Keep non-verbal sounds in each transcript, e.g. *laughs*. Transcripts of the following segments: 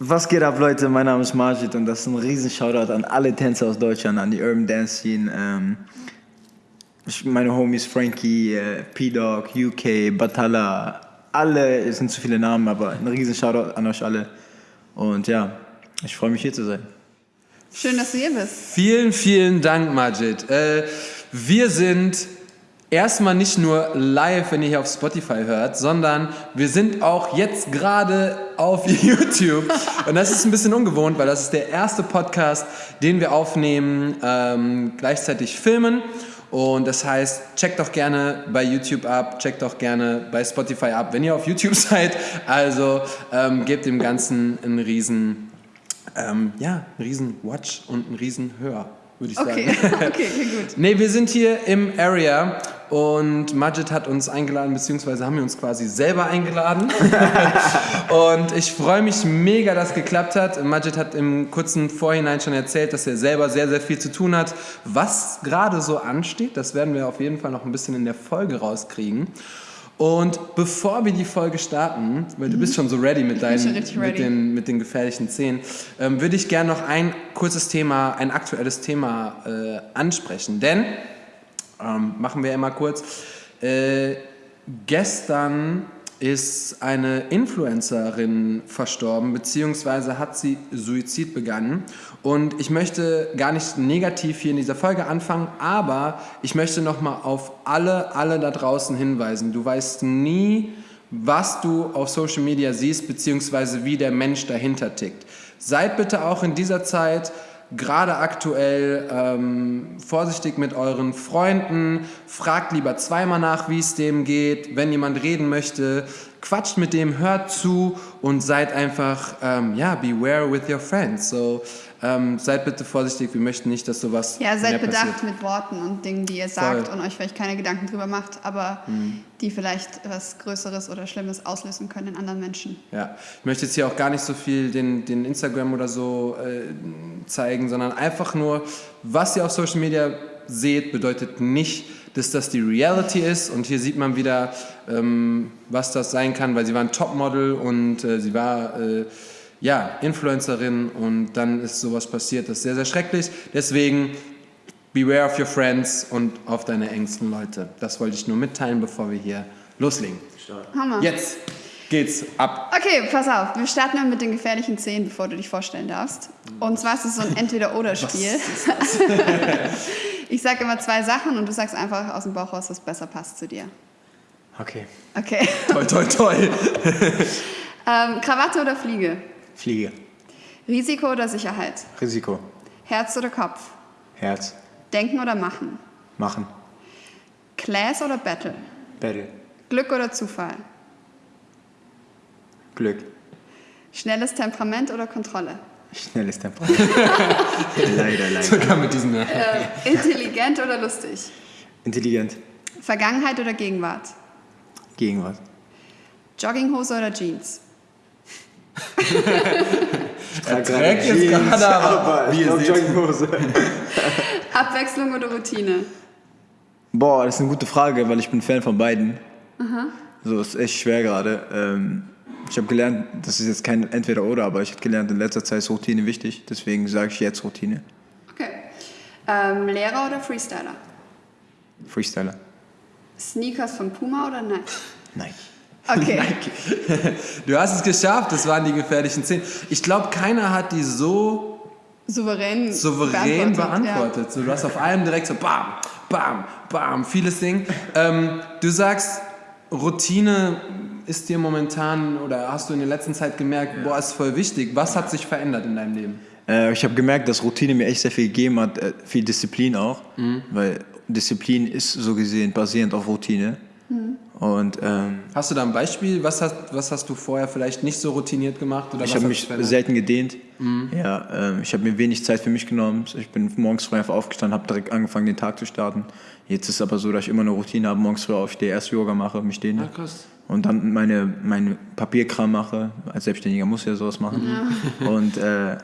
Was geht ab, Leute? Mein Name ist Majid und das ist ein riesen Shoutout an alle Tänzer aus Deutschland, an die Urban Dance Scene. Ähm, meine Homies Frankie, äh, P-Dog, UK, Batala, alle, es sind zu viele Namen, aber ein riesen Shoutout an euch alle. Und ja, ich freue mich hier zu sein. Schön, dass du hier bist. Vielen, vielen Dank, Majid. Äh, wir sind erstmal nicht nur live, wenn ihr hier auf Spotify hört, sondern wir sind auch jetzt gerade auf *laughs* YouTube. Und das ist ein bisschen ungewohnt, weil das ist der erste Podcast, den wir aufnehmen, ähm, gleichzeitig filmen. Und das heißt, checkt doch gerne bei YouTube ab, checkt doch gerne bei Spotify ab, wenn ihr auf YouTube *laughs* seid. Also ähm, gebt dem Ganzen einen riesen, ähm, ja, einen riesen Watch und einen riesen Hör würde ich Okay, sagen. *laughs* okay, okay, gut. Nee, wir sind hier im Area und Majid hat uns eingeladen, beziehungsweise haben wir uns quasi selber eingeladen. *laughs* und ich freue mich mega, dass es geklappt hat. Majid hat im kurzen Vorhinein schon erzählt, dass er selber sehr, sehr viel zu tun hat. Was gerade so ansteht, das werden wir auf jeden Fall noch ein bisschen in der Folge rauskriegen. Und bevor wir die Folge starten, weil du bist schon so ready mit, deinen, richtig mit, ready. den, mit den gefährlichen Szenen, ähm, würde ich gerne noch ein kurzes Thema, ein aktuelles Thema äh, ansprechen. Denn, ähm, machen wir immer kurz, äh, gestern ist eine Influencerin verstorben, beziehungsweise hat sie Suizid begangen. Und ich möchte gar nicht negativ hier in dieser Folge anfangen, aber ich möchte nochmal auf alle, alle da draußen hinweisen. Du weißt nie, was du auf Social Media siehst, beziehungsweise wie der Mensch dahinter tickt. Seid bitte auch in dieser Zeit gerade aktuell ähm, vorsichtig mit euren Freunden, fragt lieber zweimal nach, wie es dem geht, wenn jemand reden möchte, quatscht mit dem, hört zu und seid einfach, ähm, ja, beware with your friends. So, ähm, seid bitte vorsichtig, wir möchten nicht, dass sowas Ja, seid bedacht passiert. mit Worten und Dingen, die ihr sagt Voll. und euch vielleicht keine Gedanken drüber macht, aber Mhm. die vielleicht was Größeres oder Schlimmes auslösen können in anderen Menschen. Ja, ich möchte jetzt hier auch gar nicht so viel den, den Instagram oder so äh, zeigen, sondern einfach nur, was ihr auf Social Media seht, bedeutet nicht, dass das die Reality ist. Und hier sieht man wieder, ähm, was das sein kann, weil sie war ein Topmodel und äh, sie war äh, ja, Influencerin und dann ist sowas passiert. Das ist sehr, sehr schrecklich. Deswegen beware of your friends und auf deine engsten Leute. Das wollte ich nur mitteilen, bevor wir hier loslegen. Hammer. Jetzt geht's ab. Okay, pass auf. Wir starten mal mit den gefährlichen Szenen, bevor du dich vorstellen darfst. Und zwar ist es so ein Entweder-Oder-Spiel. *laughs* Ich sage immer zwei Sachen und du sagst einfach aus dem Bauch raus, was besser passt zu dir. Okay. Okay. Toi, toi, toi. *laughs* Ähm, Krawatte oder Fliege? Fliege. Risiko oder Sicherheit? Risiko. Herz oder Kopf? Herz. Denken oder machen? Machen. Class oder Battle? Battle. Glück oder Zufall? Glück. Schnelles Temperament oder Kontrolle? Schnelles Tempo. *laughs* leider, leider. Sogar mit diesem. Äh, intelligent oder lustig? Intelligent. Vergangenheit oder Gegenwart? Gegenwart. Jogginghose oder Jeans? Er trägt jetzt gerade, aber wie ihr seht. Jogginghose. *laughs* Abwechslung oder Routine? Boah, das ist eine gute Frage, weil ich bin Fan von beiden. So, ist echt schwer gerade. Ähm, ich habe gelernt, das ist jetzt kein Entweder-Oder, aber ich habe gelernt, in letzter Zeit ist Routine wichtig. Deswegen sage ich jetzt Routine. Okay. Ähm, Lehrer oder Freestyler? Freestyler. Sneakers von Puma oder Nike? Nein. Okay. *laughs* Du hast es geschafft, das waren die gefährlichen Szenen. Ich glaube, keiner hat die so Souverän, souverän beantwortet, beantwortet. So, du hast auf allem direkt so bam, bam, bam, vieles Ding. Ähm, du sagst, Routine ist dir momentan oder hast du in der letzten Zeit gemerkt, boah, ist voll wichtig. Was hat sich verändert in deinem Leben? Äh, ich habe gemerkt, dass Routine mir echt sehr viel gegeben hat, äh, viel Disziplin auch, weil Disziplin ist so gesehen basierend auf Routine. Und ähm, Hast du da ein Beispiel? Was hast, was hast du vorher vielleicht nicht so routiniert gemacht? Oder ich habe mich selten gedehnt. Ja, ähm, ich habe mir wenig Zeit für mich genommen. Ich bin morgens früh einfach aufgestanden, habe direkt angefangen, den Tag zu starten. Jetzt ist es aber so, dass ich immer eine Routine habe, morgens früh aufstehe, erst Yoga mache, mich dehne. Ah, krass. Und dann meine, meine Papierkram mache. Als Selbstständiger muss ich ja sowas machen. *laughs* Und äh,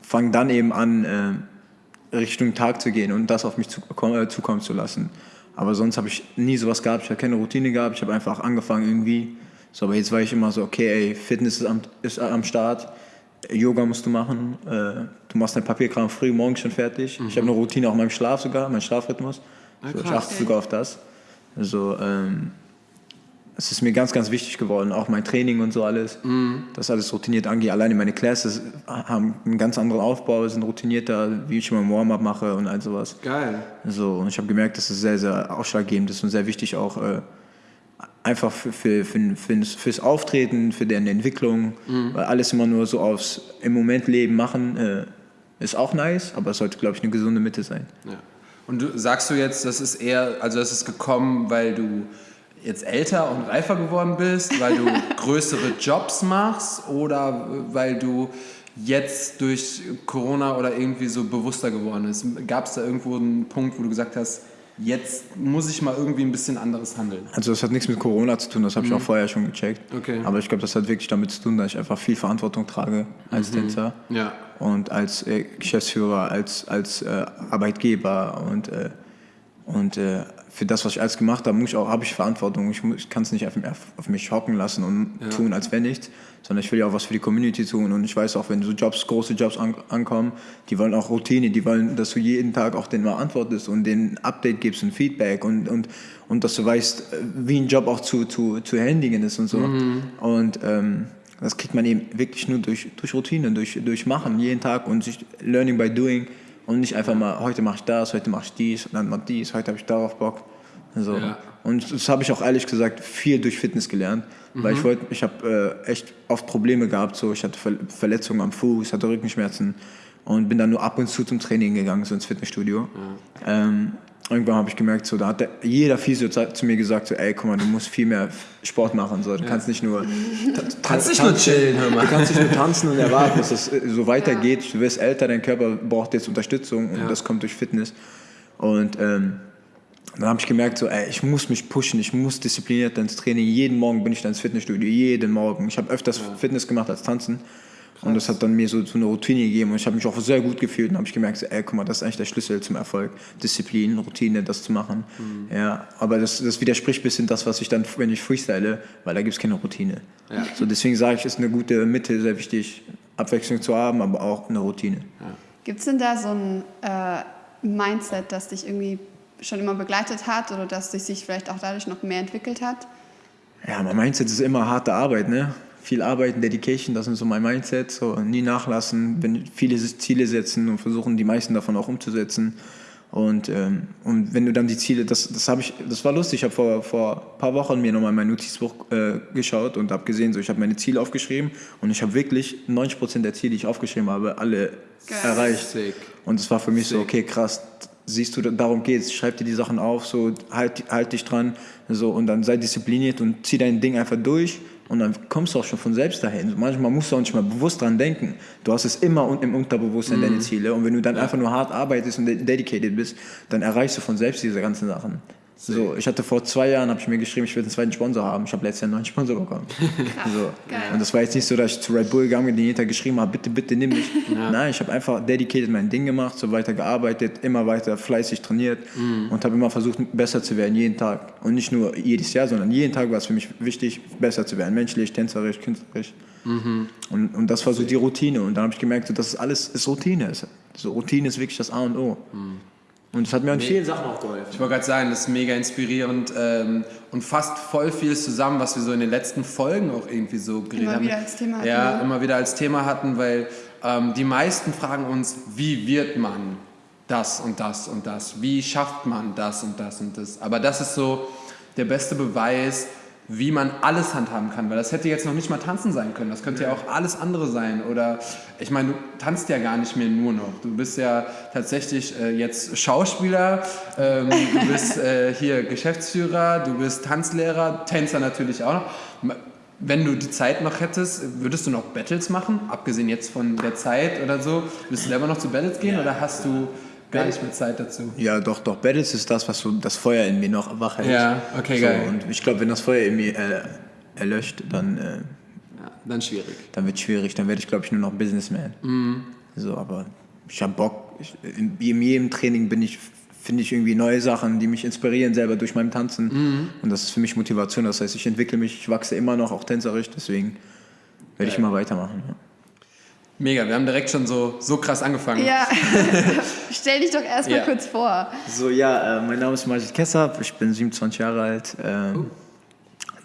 fange dann eben an, äh, Richtung Tag zu gehen und das auf mich zu, äh, zukommen zu lassen. Aber sonst habe ich nie sowas gehabt. Ich habe keine Routine gehabt. Ich habe einfach angefangen irgendwie. So, aber jetzt war ich immer so, okay, ey, Fitness ist am, ist am Start. Yoga musst du machen. Äh, du machst dein Papierkram früh morgens schon fertig. Ich habe eine Routine auch in meinem Schlaf sogar, mein Schlafrhythmus. so, ich krass. achte sogar auf das. Also, ähm, es ist mir ganz, ganz wichtig geworden, auch mein Training und so alles, das alles routiniert angeht. Alleine meine Classes haben einen ganz anderen Aufbau, sind routinierter, wie ich immer Warm-up mache und all sowas. Geil. So, und ich habe gemerkt, dass es sehr, sehr ausschlaggebend ist und sehr wichtig auch äh, einfach für, für, für, für, fürs Auftreten, für deren Entwicklung, weil alles immer nur so aufs im Moment Leben machen äh, ist auch nice, aber es sollte, glaube ich, eine gesunde Mitte sein. Ja. Und du, sagst du jetzt, das ist eher, also das ist gekommen, weil du jetzt älter und reifer geworden bist, weil du *laughs* größere Jobs machst oder weil du jetzt durch Corona oder irgendwie so bewusster geworden bist? Gab es da irgendwo einen Punkt, wo du gesagt hast, jetzt muss ich mal irgendwie ein bisschen anderes handeln? Also das hat nichts mit Corona zu tun, das habe ich auch vorher schon gecheckt. Okay. Aber ich glaube, das hat wirklich damit zu tun, dass ich einfach viel Verantwortung trage als Tänzer Ja. und als äh, Geschäftsführer, als, als äh, Arbeitgeber und, äh, und äh, für das, was ich alles gemacht habe, muss ich auch, habe ich Verantwortung. Ich, muss- ich kann es nicht auf, auf mich hocken lassen und tun, als wenn nichts, sondern ich will ja auch was für die Community tun und ich weiß auch, wenn so Jobs, große Jobs an, ankommen, die wollen auch Routine, die wollen, dass du jeden Tag auch denen mal antwortest und denen Update gibst und Feedback und, und, und dass du weißt, wie ein Job auch zu, zu, zu handigen ist und so. Und ähm, das kriegt man eben wirklich nur durch, durch Routine, durch, durch Machen, jeden Tag und sich Learning by Doing und nicht einfach mal, heute mache ich das, heute mache ich dies, und dann mal dies, heute habe ich darauf Bock. So. Ja. Und das habe ich auch ehrlich gesagt viel durch Fitness gelernt, weil ich wollte, ich habe äh, echt oft Probleme gehabt, so ich hatte Ver Verletzungen am Fuß, hatte Rückenschmerzen und bin dann nur ab und zu zum Training gegangen, so ins Fitnessstudio. Ähm, irgendwann habe ich gemerkt, so, da hat der, jeder Physio zu mir gesagt, so, ey, guck mal, du musst viel mehr Sport machen, so, du kannst nicht nur *laughs* Kannst nicht nur chillen, hör mal. Du kannst nicht nur tanzen und erwarten, dass es äh, so weitergeht. Du wirst älter, dein Körper braucht jetzt Unterstützung und Ja. das kommt durch Fitness. Und ähm, dann habe ich gemerkt, so, ey, ich muss mich pushen, ich muss diszipliniert ins Training. Jeden Morgen bin ich dann ins Fitnessstudio, jeden Morgen. Ich habe öfters Fitness gemacht als Tanzen. Und das hat dann mir so, so eine Routine gegeben und ich habe mich auch sehr gut gefühlt und habe ich gemerkt, so, ey, guck mal, das ist eigentlich der Schlüssel zum Erfolg. Disziplin, Routine, das zu machen. Ja, aber das, das widerspricht ein bisschen das, was ich dann, wenn ich freestyle, weil da gibt es keine Routine. Ja. So, deswegen sage ich, ist eine gute Mitte sehr wichtig, Abwechslung zu haben, aber auch eine Routine. Gibt es denn da so ein äh, Mindset, das dich irgendwie schon immer begleitet hat oder das sich vielleicht auch dadurch noch mehr entwickelt hat? Ja, mein Mindset ist immer harte Arbeit, ne? Viel Arbeiten, Dedication, das ist so mein Mindset. So, nie nachlassen, wenn viele Ziele setzen und versuchen, die meisten davon auch umzusetzen. Und, ähm, und wenn du dann die Ziele, das, das habe ich, das war lustig. Ich habe vor, vor ein paar Wochen mir nochmal mein Notizbuch äh, geschaut und habe gesehen, so ich habe meine Ziele aufgeschrieben und ich habe wirklich 90 Prozent der Ziele, die ich aufgeschrieben habe, alle Geil. erreicht. Sick. Und es war für mich so, Sick. okay, krass, siehst du, darum geht's. Schreib dir die Sachen auf, so halt, halt dich dran, so und dann sei diszipliniert und zieh dein Ding einfach durch und dann kommst du auch schon von selbst dahin. Manchmal musst du auch nicht mal bewusst dran denken. Du hast es immer im Unterbewusstsein deine Ziele und wenn du dann einfach nur hart arbeitest und de- dedicated bist, dann erreichst du von selbst diese ganzen Sachen. So, ich hatte vor zwei Jahren, habe ich mir geschrieben, ich will einen zweiten Sponsor haben. Ich habe letztes Jahr einen neuen Sponsor bekommen. *laughs* so. Und das war jetzt nicht so, dass ich zu Red Bull gegangen bin, den jeden Tag geschrieben habe, bitte, bitte nimm mich. *laughs* Nein, ich habe einfach dedicated mein Ding gemacht, so weiter gearbeitet, immer weiter fleißig trainiert und habe immer versucht, besser zu werden, jeden Tag. Und nicht nur jedes Jahr, sondern jeden Tag war es für mich wichtig, besser zu werden, menschlich, tänzerisch, künstlerisch. Und, und das war so die Routine. Und dann habe ich gemerkt, so, dass es alles ist Routine ist. So, Routine ist wirklich das A und O. Und das hat mir an vielen Sachen auch geholfen. Ich wollte gerade sagen, das ist mega inspirierend ähm, und fasst voll vieles zusammen, was wir so in den letzten Folgen auch irgendwie so geredet Immer haben. wieder als Thema hatten, Ja, ne? immer wieder als Thema hatten, weil ähm, die meisten fragen uns, wie wird man das und das und das? Wie schafft man das und das und das? Aber das ist so der beste Beweis, wie man alles handhaben kann, weil das hätte jetzt noch nicht mal tanzen sein können. Das könnte ja auch alles andere sein. Oder ich meine, du tanzt ja gar nicht mehr nur noch. Du bist ja tatsächlich äh, jetzt Schauspieler, ähm, du *laughs* bist äh, hier Geschäftsführer, du bist Tanzlehrer, Tänzer natürlich auch noch. Wenn du die Zeit noch hättest, würdest du noch Battles machen? Abgesehen jetzt von der Zeit oder so. Würdest du selber noch zu Battles gehen oder hast du gar nicht mehr Zeit dazu? Ja, doch, doch. Battles ist das, was so das Feuer in mir noch wach hält. Ja, okay, so, geil. Und ich glaube, wenn das Feuer in mir äh, erlöscht, dann, äh, Ja, dann schwierig. dann wird es schwierig. Dann werde ich, glaube ich, nur noch Businessman. Mhm. So, aber ich habe Bock. Ich, in, in jedem Training bin ich, finde ich irgendwie neue Sachen, die mich inspirieren selber durch mein Tanzen. Mhm. Und das ist für mich Motivation. Das heißt, ich entwickle mich, ich wachse immer noch, auch tänzerisch. Deswegen werde ich immer weitermachen. Ja. Mega, wir haben direkt schon so, so krass angefangen. Ja, *laughs* stell dich doch erstmal Ja. kurz vor. So, ja, äh, mein Name ist Majid Kessab, ich bin 27 Jahre alt. Ähm,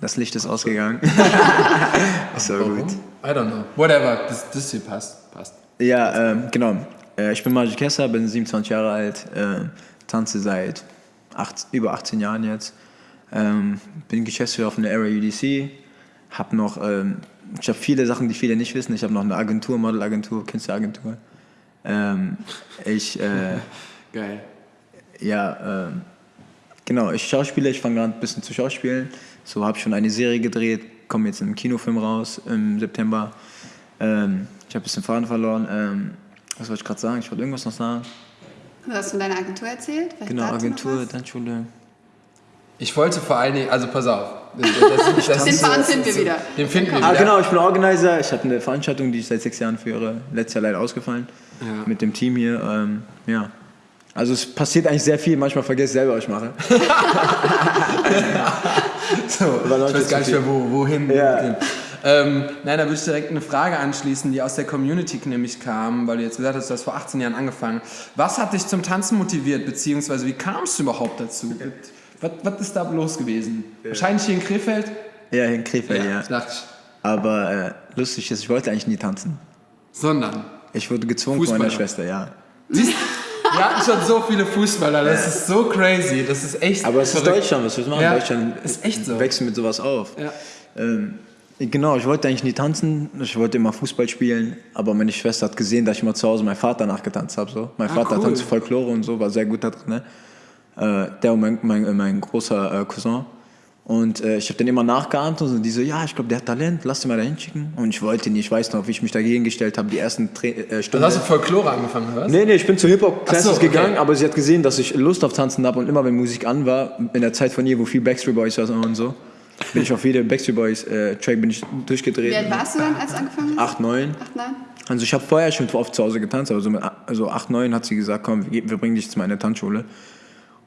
Das Licht ist ausgegangen. *laughs* ist aber gut. I don't know. Whatever, das, das hier passt. passt. Ja, ähm, genau. Äh, ich bin Majid Kessab, bin 27 Jahre alt, äh, tanze seit acht, über 18 Jahren jetzt. Ähm, bin Geschäftsführer von der Area UDC. Hab noch, ähm, ich habe viele Sachen, die viele nicht wissen. Ich habe noch eine Agentur, Modelagentur, Künstleragentur. Ähm, ich, äh, *laughs* Geil. ja, ähm, genau, ich schauspiele, ich fange gerade ein bisschen zu schauspielen. So habe ich schon eine Serie gedreht, komme jetzt in einem Kinofilm raus im September. Ähm, ich habe ein bisschen Faden verloren. Ähm, was wollte ich gerade sagen? Ich wollte irgendwas noch sagen. Du hast von deiner Agentur erzählt? Vielleicht Genau, Agentur? Tanzschule. Ich wollte vor allen Dingen, also pass auf. Das, das, das, Den Faden finden wir wieder. Den finden wir Ah, wieder. genau, ich bin Organizer. Ich hatte eine Veranstaltung, die ich seit sechs Jahren führe. Letztes Jahr leider ausgefallen. Ja. Mit dem Team hier. Ähm, ja. Also es passiert eigentlich sehr viel. Manchmal vergesse ich selber, was ich mache. *laughs* So, ich weiß gar nicht mehr, wo, wohin. Ja. wohin. Ähm, nein, da würde ich direkt eine Frage anschließen, die aus der Community nämlich kam, weil du jetzt gesagt hast, du hast vor 18 Jahren angefangen. Was hat dich zum Tanzen motiviert, beziehungsweise wie kamst du überhaupt dazu? Was, was ist da los gewesen? Wahrscheinlich hier in Krefeld? Ja, in Krefeld, ja. dachte ich. Aber äh, lustig ist, ich wollte eigentlich nie tanzen. Sondern. Ich wurde gezwungen von meiner. Schwester, ja. Wir hatten schon so viele Fußballer, das ist so crazy, das ist echt Aber es ist verrückt. Deutschland, was du machen? Ja, Deutschland ist echt so. wächst mit sowas auf. Ja. Ähm, genau, ich wollte eigentlich nie tanzen, ich wollte immer Fußball spielen, aber meine Schwester hat gesehen, dass ich mal zu Hause meinen Vater nachgetanzt habe. So. Mein Ah, Vater cool. tanzt Folklore und so, war sehr gut da drin. Ne? Äh, der und mein, mein, mein großer äh, Cousin. Und äh, ich habe den immer nachgeahmt und so, die so, ja, ich glaube, der hat Talent, lass den mal da hinschicken. Und ich wollte nicht, ich weiß noch, wie ich mich dagegen gestellt habe, die ersten Tra äh, Also Stunden. hast du Folklore angefangen, oder was? Nee, nee, ich bin zu Hip-Hop-Classes so, okay. gegangen, aber sie hat gesehen, dass ich Lust auf Tanzen habe und immer, wenn Musik an war, in der Zeit von ihr, wo viel Backstreet Boys war und so, bin ich auf jede Backstreet Boys äh, Track bin ich durchgedreht. Wie alt warst du dann, als du angefangen hast? Acht, neun. Acht, neun? Also ich habe vorher schon oft zu Hause getanzt, aber so mit also acht, neun hat sie gesagt, komm, wir, wir bringen dich zu meiner Tanzschule.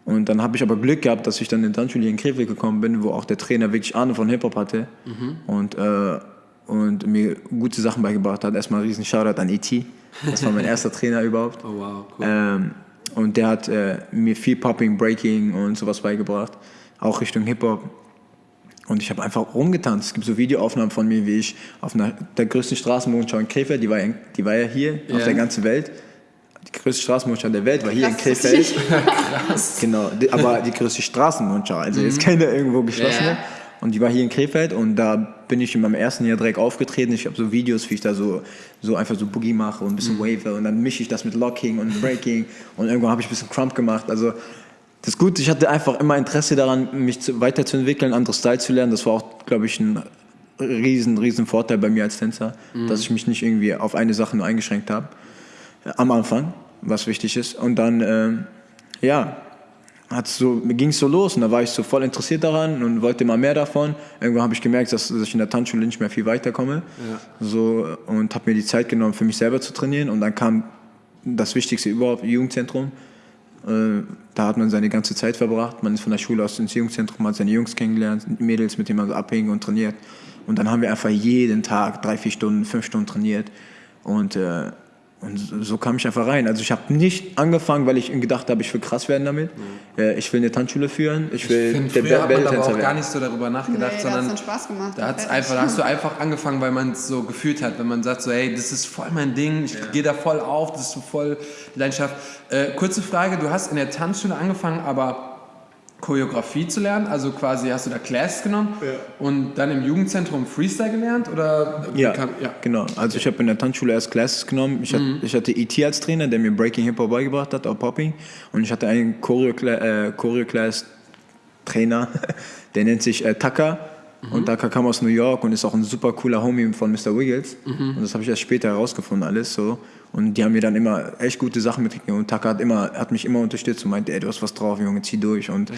Und dann habe ich aber Glück gehabt, dass ich dann in Tanzschule in Krefeld gekommen bin, wo auch der Trainer wirklich Ahnung von Hip-Hop hatte und, äh, und mir gute Sachen beigebracht hat. Erstmal ein riesen Shoutout an E.T., das war mein *laughs* erster Trainer überhaupt. Oh wow, cool. Ähm, und der hat äh, mir viel Popping, Breaking und sowas beigebracht, auch Richtung Hip-Hop. Und ich habe einfach rumgetanzt. Es gibt so Videoaufnahmen von mir, wie ich auf einer, der größten Straßenmondschau in Krefeld, die war, ja- die war ja hier Ja. auf der ganzen Welt. Die größte Straßenmondschau der Welt war hier in Krass, das Krefeld. ich *laughs* Genau, aber die größte Straßenmondschau, also jetzt keine irgendwo geschlossene. Ja. Und die war hier in Krefeld und da bin ich in meinem ersten Jahr direkt aufgetreten. Ich habe so Videos, wie ich da so, so einfach so Boogie mache und ein bisschen Wave und dann mische ich das mit Locking und Breaking und irgendwann habe ich ein bisschen Crump gemacht. Also das Gute, ich hatte einfach immer Interesse daran, mich zu, weiterzuentwickeln, andere Style zu lernen. Das war auch, glaube ich, ein riesen, riesen Vorteil bei mir als Tänzer, dass ich mich nicht irgendwie auf eine Sache nur eingeschränkt habe. Am Anfang, was wichtig ist. Und dann, ähm, ja, so, ging es so los und da war ich so voll interessiert daran und wollte immer mehr davon. Irgendwann habe ich gemerkt, dass, dass ich in der Tanzschule nicht mehr viel weiterkomme. So, und habe mir die Zeit genommen, für mich selber zu trainieren. Und dann kam das Wichtigste überhaupt, Jugendzentrum. Äh, da hat man seine ganze Zeit verbracht. Man ist von der Schule aus ins Jugendzentrum, hat seine Jungs kennengelernt, Mädels, mit denen man so abhängt und trainiert. Und dann haben wir einfach jeden Tag drei, vier Stunden, fünf Stunden trainiert. Und, äh, und so- kam ich einfach rein. Also ich habe nicht angefangen, weil ich gedacht habe, ich will krass werden damit. Äh, ich will eine Tanzschule führen. Ich will Ich finde, der früher hat man aber auch gar werden. nicht so darüber nachgedacht, Nee, da hat's sondern dann Spaß gemacht. da, hat's einfach, da hast du *laughs* einfach angefangen, weil man es so gefühlt hat. Wenn man sagt so, hey, das ist voll mein Ding, ich gehe da voll auf, das ist so voll Leidenschaft. Äh, kurze Frage, du hast in der Tanzschule angefangen, aber Choreografie zu lernen, also quasi hast du da Classes genommen und dann im Jugendzentrum Freestyle gelernt oder Ja, kam- ja. genau. Also ich habe in der Tanzschule erst Classes genommen. Ich, hatte, ich hatte E.T. als Trainer, der mir Breaking Hip Hop beigebracht hat, auch Popping. Und ich hatte einen äh, Choreo-Class-Trainer, *laughs* der nennt sich äh, Tucker. Und Tucker kam aus New York und ist auch ein super cooler Homie von Mr. Wiggles. Und das habe ich erst später herausgefunden alles so. Und die haben mir dann immer echt gute Sachen mitgegeben. Und Tucker hat, immer, hat mich immer unterstützt und meinte, ey, du hast was drauf, Junge, zieh durch. Und,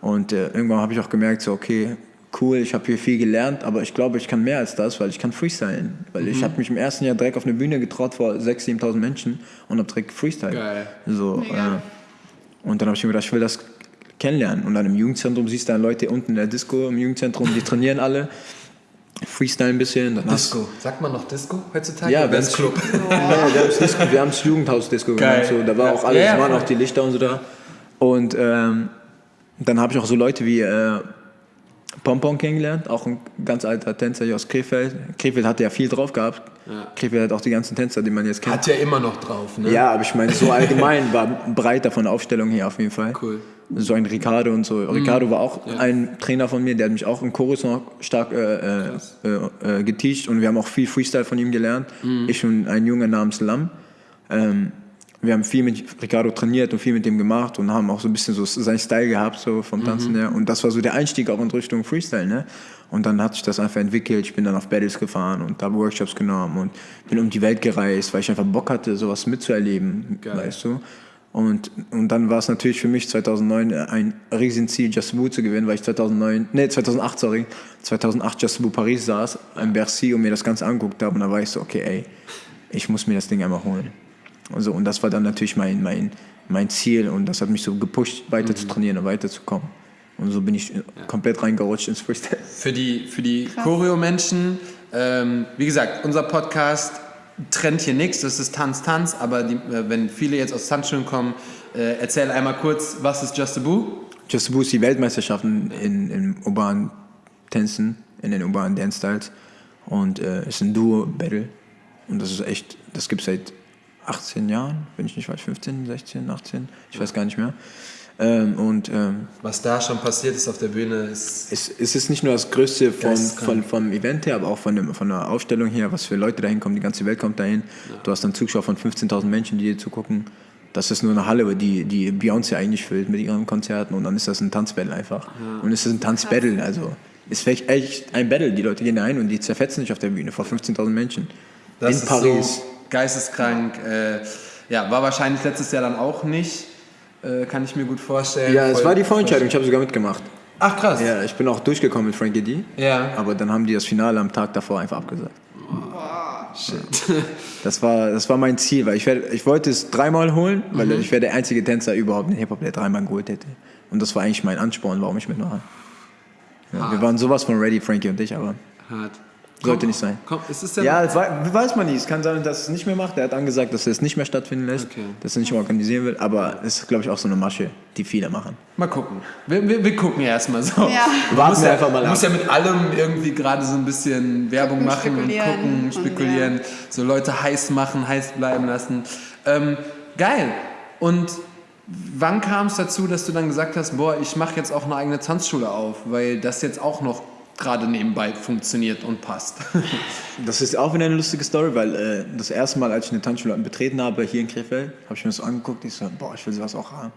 und äh, irgendwann habe ich auch gemerkt, so, okay, cool, ich habe hier viel gelernt, aber ich glaube, ich kann mehr als das, weil ich kann freestylen. Weil ich habe mich im ersten Jahr direkt auf eine Bühne getraut vor 6.000, 7.000 Menschen und habe direkt freestyle. Geil. So, äh, und dann habe ich mir gedacht, ich will das kennenlernen. Und dann im Jugendzentrum siehst du dann Leute unten in der Disco im Jugendzentrum, die trainieren alle. Freestyle ein bisschen. Dann Disco. Sagt man noch Disco heutzutage? Ja, wenn's ist Club. Ja, wir haben Disco, wir haben's Jugendhaus-Disco gemacht. So, da war Ja. auch alles, Ja, waren auch die Lichter und so da. Und ähm, dann habe ich auch so Leute wie äh, Pompon kennengelernt, auch ein ganz alter Tänzer hier aus Krefeld. Krefeld hatte ja viel drauf gehabt. Krefeld hat auch die ganzen Tänzer, die man jetzt kennt. Hat ja immer noch drauf, ne? Ja, aber ich meine, so allgemein *laughs* war breiter von der Aufstellung her auf jeden Fall. Cool. So ein Ricardo und so. Ricardo war auch ein Trainer von mir, der hat mich auch im Chorus noch stark äh, äh, äh, äh, geteacht und wir haben auch viel Freestyle von ihm gelernt. Ich und ein Junge namens Lam. Ähm, wir haben viel mit Ricardo trainiert und viel mit dem gemacht und haben auch so ein bisschen so seinen Style gehabt, so vom Tanzen her. Und das war so der Einstieg auch in Richtung Freestyle, ne? Und dann hat sich das einfach entwickelt. Ich bin dann auf Battles gefahren und habe Workshops genommen und bin um die Welt gereist, weil ich einfach Bock hatte, sowas mitzuerleben, Geil. weißt du? Und, und dann war es natürlich für mich 2009 ein Riesenziel, Just Boo zu gewinnen, weil ich 2009, nee, 2008, sorry, 2008 Just Boo Paris saß, in Bercy und mir das Ganze angeguckt habe und da war ich so, okay, ey, ich muss mir das Ding einmal holen. Also, und das war dann natürlich mein, mein, mein Ziel und das hat mich so gepusht, weiter zu trainieren und weiterzukommen. Und so bin ich komplett reingerutscht ins Freestyle. Für die, für die Choreo-Menschen, ähm, wie gesagt, unser Podcast trennt hier nichts, das ist Tanz, Tanz, aber die, äh, wenn viele jetzt aus Tanzschulen kommen, äh, erzähl einmal kurz, was ist Just a Boo? Just Boo ist die Weltmeisterschaften in, in urbanen Tänzen, in den urbanen Dance-Styles. Und äh, ist ein Duo-Battle. Und das ist echt, das gibt es seit 18 Jahren, wenn ich nicht falsch, 15, 16, 18, ich weiß gar nicht mehr. Ähm, und ähm, Was da schon passiert ist auf der Bühne, ist es, es ist nicht nur das Größte vom, von, vom Event her, aber auch von, dem, von der Aufstellung her, was für Leute dahin kommen, die ganze Welt kommt dahin. Du hast dann Zuschauer von 15.000 Menschen, die dir zugucken. Das ist nur eine Halle, die, die Beyoncé eigentlich füllt mit ihren Konzerten und dann ist das ein Tanzbattle einfach. Und es ist ein Tanzbattle, also ist echt, echt ein Battle. Die Leute gehen da ein und die zerfetzen sich auf der Bühne vor 15.000 Menschen. Das in ist Paris. so geisteskrank. Äh, ja, war wahrscheinlich letztes Jahr dann auch nicht. Äh, kann ich mir gut vorstellen. ja, es war die Vorentscheidung, ich habe sogar mitgemacht. Ach krass. Ja, ich bin auch durchgekommen mit Frankie D. Ja. Aber dann haben die das Finale am Tag davor einfach abgesagt. *laughs* Das war, das war mein Ziel, weil ich, werd, ich wollte es dreimal holen, weil Mhm. ich wäre der einzige Tänzer überhaupt in Hip-Hop, der dreimal geholt hätte. Und das war eigentlich mein Ansporn, warum ich mitmache. Ja, wir waren sowas von ready, Frankie und ich, aber Hart. Sollte nicht sein. Komm, ist es denn? ja, das wei- weiß man nicht. Es kann sein, dass es nicht mehr macht. Er hat angesagt, dass er es nicht mehr stattfinden lässt, Okay. dass er nicht mehr organisieren will. Aber es ist, glaube ich, auch so eine Masche, die viele machen. Mal gucken. Wir, wir, wir gucken erstmal so. Ja. Du Warten musst wir ja, einfach mal Du ab. musst ja mit allem irgendwie gerade so ein bisschen Werbung machen und spekulieren gucken, und spekulieren, so Leute heiß machen, heiß bleiben lassen. Ähm, geil. Und wann kam es dazu, dass du dann gesagt hast, boah, ich mache jetzt auch eine eigene Tanzschule auf, weil das jetzt auch noch gerade nebenbei funktioniert und passt. *laughs* Das ist auch wieder eine lustige Story, weil äh, das erste Mal, als ich eine Tanzschule betreten habe, hier in Krefeld, habe ich mir das so angeguckt. Ich so, boah, ich will sowas auch haben.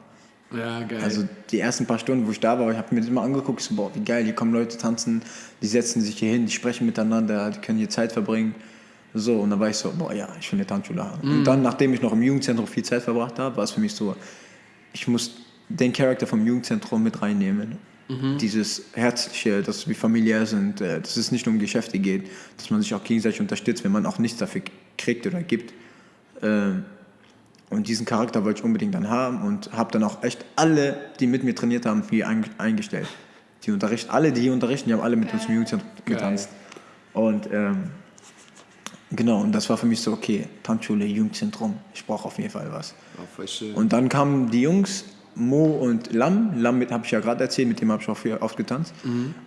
ja, geil. Also die ersten paar Stunden, wo ich da war, ich habe mir das immer angeguckt, ich so, boah, wie geil, hier kommen Leute tanzen, die setzen sich hier hin, die sprechen miteinander, die können hier Zeit verbringen. So, und dann war ich so, boah, ja, ich will eine Tanzschule haben. Und dann, nachdem ich noch im Jugendzentrum viel Zeit verbracht habe, war es für mich so, ich muss den Charakter vom Jugendzentrum mit reinnehmen. Dieses Herzliche, dass wir familiär sind, äh, dass es nicht nur um Geschäfte geht, dass man sich auch gegenseitig unterstützt, wenn man auch nichts dafür kriegt oder gibt. Ähm, und diesen Charakter wollte ich unbedingt dann haben und habe dann auch echt alle, die mit mir trainiert haben, hier ein, eingestellt. Die unterrichten, alle, die hier unterrichten, die haben alle mit uns im Jugendzentrum getanzt. Und ähm, genau, und das war für mich so, okay, Tanzschule, Jugendzentrum, ich brauche auf jeden Fall was. Und dann kamen die Jungs, Mo und Lam. Lam habe ich ja gerade erzählt, mit dem habe ich auch viel oft getanzt.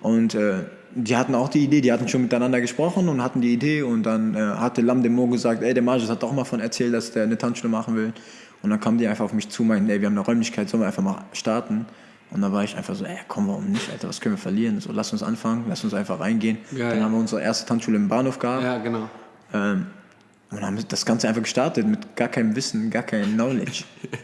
Und äh, die hatten auch die Idee, die hatten schon miteinander gesprochen und hatten die Idee. Und dann äh, hatte Lam dem Mo gesagt, ey, der Marges hat doch mal von erzählt, dass der eine Tanzschule machen will. Und dann kamen die einfach auf mich zu, meinten, ey, wir haben eine Räumlichkeit, sollen wir einfach mal starten? Und dann war ich einfach so, ey, komm, warum nicht, Alter, was können wir verlieren? So, lass uns anfangen, lass uns einfach reingehen. Geil. Dann haben wir unsere erste Tanzschule im Bahnhof gehabt. ja, genau. Ähm, und haben das Ganze einfach gestartet mit gar keinem Wissen, gar keinem Knowledge. *laughs*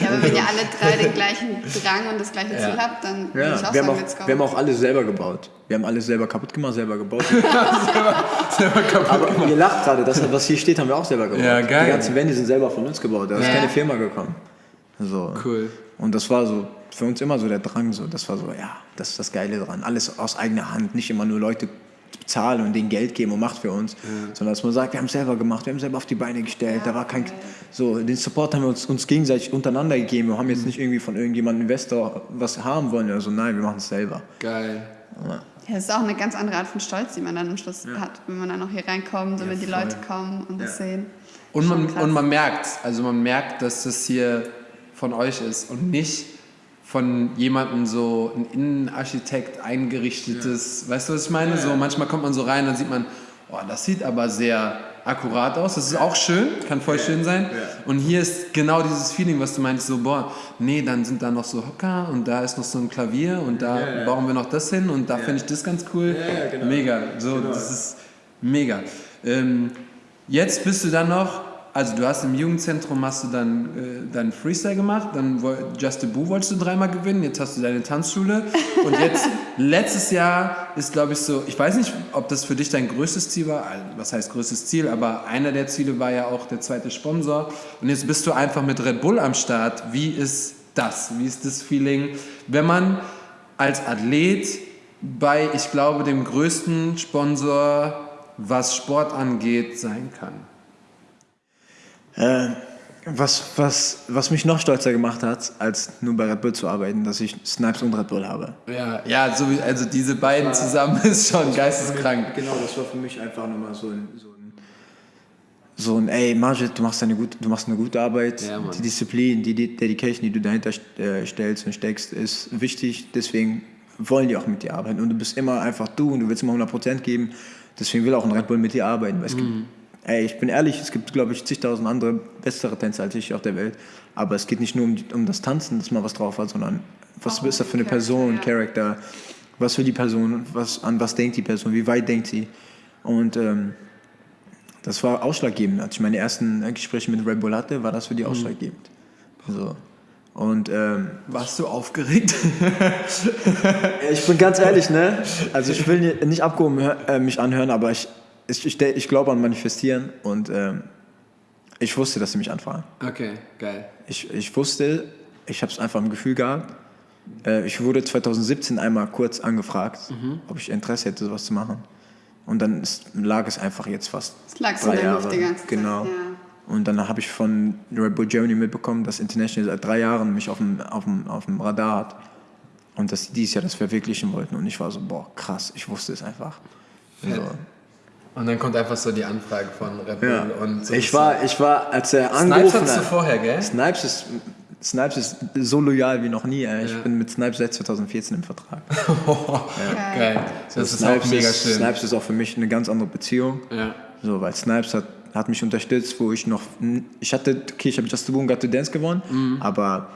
Ja, aber wenn ihr alle drei den gleichen Drang und das gleiche Ziel Ja. habt, dann würde Ja, ich auch wir haben, sagen, auch, let's go. wir haben auch alles selber gebaut. Wir haben alles selber kaputt gemacht, selber gebaut. *laughs* Selber kaputt Aber ihr lacht gerade, das, was hier steht, haben wir auch selber gebaut. Ja, geil. Die ganzen Wände sind selber von uns gebaut. Da ist Ja. keine Firma gekommen. So. Cool. Und das war so für uns immer so der Drang. So. Das war so, ja, das ist das Geile dran. Alles aus eigener Hand. Nicht immer nur Leute bezahlen und denen Geld geben und Macht für uns, sondern dass man sagt, wir haben es selber gemacht, wir haben es selber auf die Beine gestellt. da war kein, so, den Support haben wir uns, uns gegenseitig untereinander gegeben. Wir haben jetzt nicht irgendwie von irgendjemandem Investor was haben wollen oder so. Nein, wir machen es selber. Geil. Ja, es ist auch eine ganz andere Art von Stolz, die man dann am Schluss hat, wenn man dann auch hier reinkommt und Ja, wenn die voll. Leute kommen und das sehen. Und man, und man merkt, also man merkt, dass das hier von euch ist und nicht von jemandem so ein Innenarchitekt eingerichtetes, weißt du, was ich meine? So manchmal kommt man so rein, dann sieht man, oh, das sieht aber sehr akkurat aus. Das ist auch schön, kann voll schön sein. Und hier ist genau dieses Feeling, was du meinst, so, boah, nee, dann sind da noch so Hocker und da ist noch so ein Klavier und da Ja, ja. bauen wir noch das hin und da finde ich das ganz cool. Ja, ja, genau. Mega, so, das ist mega. Ähm, jetzt bist du dann noch, also du hast im Jugendzentrum hast du dann äh, deinen Freestyle gemacht, dann Just the Boo wolltest du dreimal gewinnen, jetzt hast du deine Tanzschule und jetzt *laughs* letztes Jahr ist glaube ich so, ich weiß nicht, ob das für dich dein größtes Ziel war, also, was heißt größtes Ziel, aber einer der Ziele war ja auch der zweite Sponsor und jetzt bist du einfach mit Red Bull am Start. Wie ist das? Wie ist das Feeling, wenn man als Athlet bei, ich glaube, dem größten Sponsor, was Sport angeht, sein kann? Äh, was, was, was mich noch stolzer gemacht hat, als nur bei Red Bull zu arbeiten, dass ich Snipes und Red Bull habe. Ja, ja so wie, also diese beiden zusammen *laughs* ist schon geisteskrank. Genau, das war für mich einfach nochmal so ein, so ein, so ein ey, Majid, du machst, eine gute, du machst eine gute Arbeit. Ja, die Disziplin, die De- Dedication, die du dahinter äh, stellst und steckst, ist wichtig. Deswegen wollen die auch mit dir arbeiten. Und du bist immer einfach du und du willst immer 100% geben. Deswegen will auch ein Red Bull mit dir arbeiten. Weil es gibt, ey, ich bin ehrlich, es gibt, glaube ich, zigtausend andere bessere Tänzer als ich auf der Welt. Aber es geht nicht nur um, die- um das Tanzen, dass man was drauf hat, sondern was Auch ist das für eine Charakter, Person, ja. Charakter, was will die Person, was, an was denkt die Person, wie weit denkt sie. Und ähm, das war ausschlaggebend. Als ich meine ersten Gespräche mit Red Bull hatte, war das für die ausschlaggebend. So. Und ähm, Warst du aufgeregt? *laughs* ich bin ganz ehrlich, ne? Also ich will ni- nicht abgehoben äh, mich anhören, aber ich, ich, ich, ich glaube an Manifestieren und ähm, ich wusste, dass sie mich anfragen. Okay, geil. Ich, ich wusste, ich habe es einfach im Gefühl gehabt. Äh, ich wurde 2017 einmal kurz angefragt, ob ich Interesse hätte, sowas zu machen. Und dann ist, lag es einfach jetzt fast Es lag so drei in der Jahre. Luft die ganze Zeit, Genau. ja. Und dann habe ich von Red Bull Germany mitbekommen, dass International seit drei Jahren mich auf dem, auf dem, auf dem Radar hat. Und dass die dieses Jahr das verwirklichen wollten. Und ich war so, boah, krass, ich wusste es einfach. So. Und dann kommt einfach so die Anfrage von Red Bull Ja. und so ich, war, ich war, als er Snipes angerufen hattest du hat. vorher, gell? Snipes ist, Snipes ist so loyal wie noch nie. Ey. Ich Ja. bin mit Snipes seit 2014 im Vertrag. *laughs* Geil. Das ist Snipes auch mega ist, schön. Snipes ist auch für mich eine ganz andere Beziehung. Ja. So, weil Snipes hat, hat mich unterstützt, wo ich noch. Ich hatte, okay, ich habe Just the Boom Got to Dance gewonnen, Mhm. aber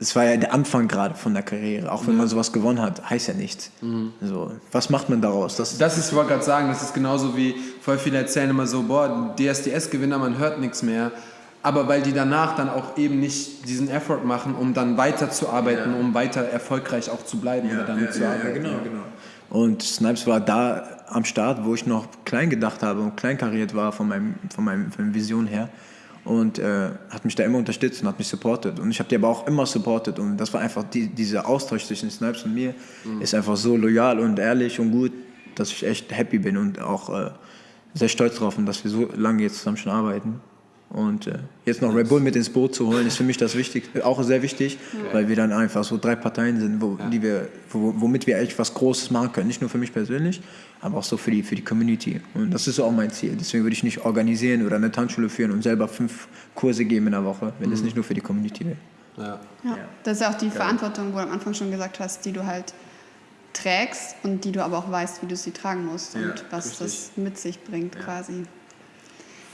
es war ja der Anfang gerade von der Karriere. Auch wenn man sowas gewonnen hat, heißt ja nichts. Mhm. So, was macht man daraus? Das, Das ist, ich wollte gerade sagen, das ist genauso wie voll viele erzählen immer so, boah, DSDS-Gewinner, man hört nichts mehr. Aber weil die danach dann auch eben nicht diesen Effort machen, um dann weiterzuarbeiten, um weiter erfolgreich auch zu bleiben oder damit zu arbeiten. genau, genau. Und Snipes war da am Start, wo ich noch klein gedacht habe und kleinkariert war von, meinem, von, meinem, von meiner Vision her. Und äh, hat mich da immer unterstützt und hat mich supportet. Und ich habe die aber auch immer supportet. Und das war einfach, die, dieser Austausch zwischen Snipes und mir ist einfach so loyal und ehrlich und gut, dass ich echt happy bin und auch äh, sehr stolz drauf bin, dass wir so lange jetzt zusammen schon arbeiten. Und äh, jetzt noch Red Bull mit ins Boot zu holen, ist für mich das wichtig, auch sehr wichtig, weil wir dann einfach so drei Parteien sind, wo, die wir, wo, womit wir echt was Großes machen können. Nicht nur für mich persönlich, aber auch so für die, für die Community. Und das ist auch mein Ziel. Deswegen würde ich nicht organisieren oder eine Tanzschule führen und selber fünf Kurse geben in der Woche, wenn es nicht nur für die Community wäre. Ja. Ja. Das ist ja auch die Verantwortung, wo du am Anfang schon gesagt hast, die du halt trägst und die du aber auch weißt, wie du sie tragen musst und Ja, was richtig. das mit sich bringt quasi.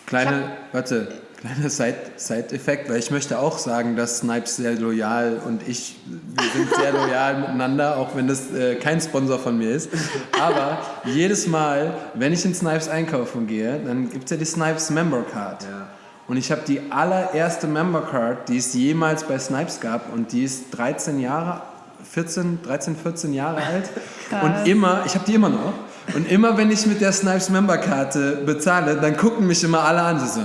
Kleine, warte, kleiner Side- Side-Effekt, weil ich möchte auch sagen, dass Snipes sehr loyal und ich, wir sind sehr loyal *laughs* miteinander, auch wenn das äh, kein Sponsor von mir ist. Aber jedes Mal, wenn ich in Snipes einkaufen gehe, dann gibt es ja die Snipes Member Card. Und ich habe die allererste Member Card, die es jemals bei Snipes gab und die ist 13 Jahre, 14, 13, 14 Jahre *laughs* alt. Und immer, ich habe die immer noch. Und immer wenn ich mit der Snipes Memberkarte bezahle, dann gucken mich immer alle an. Sie so,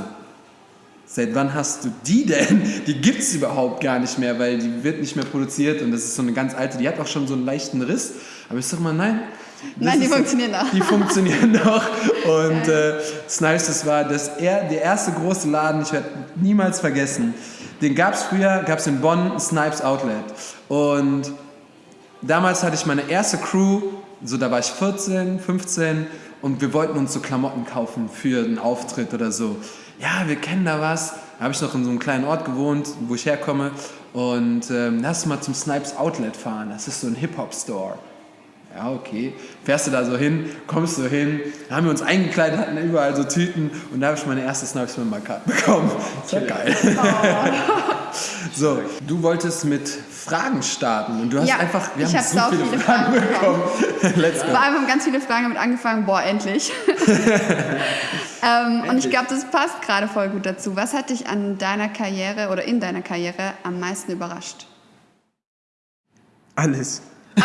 seit wann hast du die denn? Die gibt es überhaupt gar nicht mehr, weil die wird nicht mehr produziert und das ist so eine ganz alte, die hat auch schon so einen leichten Riss. Aber ich sag mal, nein. Nein, die funktionieren noch. Die funktionieren *laughs* noch. Und äh, Snipes, das war das er, der erste große Laden, ich werde niemals vergessen. Den gab es früher, gab es in Bonn, Snipes Outlet. Und damals hatte ich meine erste Crew, so da war ich 14, 15 und wir wollten uns so Klamotten kaufen für einen Auftritt oder so. Ja, wir kennen da was. Da habe ich noch in so einem kleinen Ort gewohnt, wo ich herkomme. Und ähm, lass mal zum Snipes Outlet fahren. Das ist so ein Hip-Hop-Store. Ja, okay. Fährst du da so hin, kommst du hin, da haben wir uns eingekleidet, hatten überall so Tüten und da habe ich meine erste Snipes Member Card bekommen. Das war geil. *laughs* so, du wolltest mit Fragen starten und du hast Ja, einfach, wir ich haben hab so viele, viele Fragen Fragen bekommen. Let's go. Vor allem haben ganz viele Fragen damit angefangen, boah, endlich. *laughs* ähm, und ich glaube, das passt gerade voll gut dazu. Was hat dich an deiner Karriere oder in deiner Karriere am meisten überrascht? Alles. *laughs*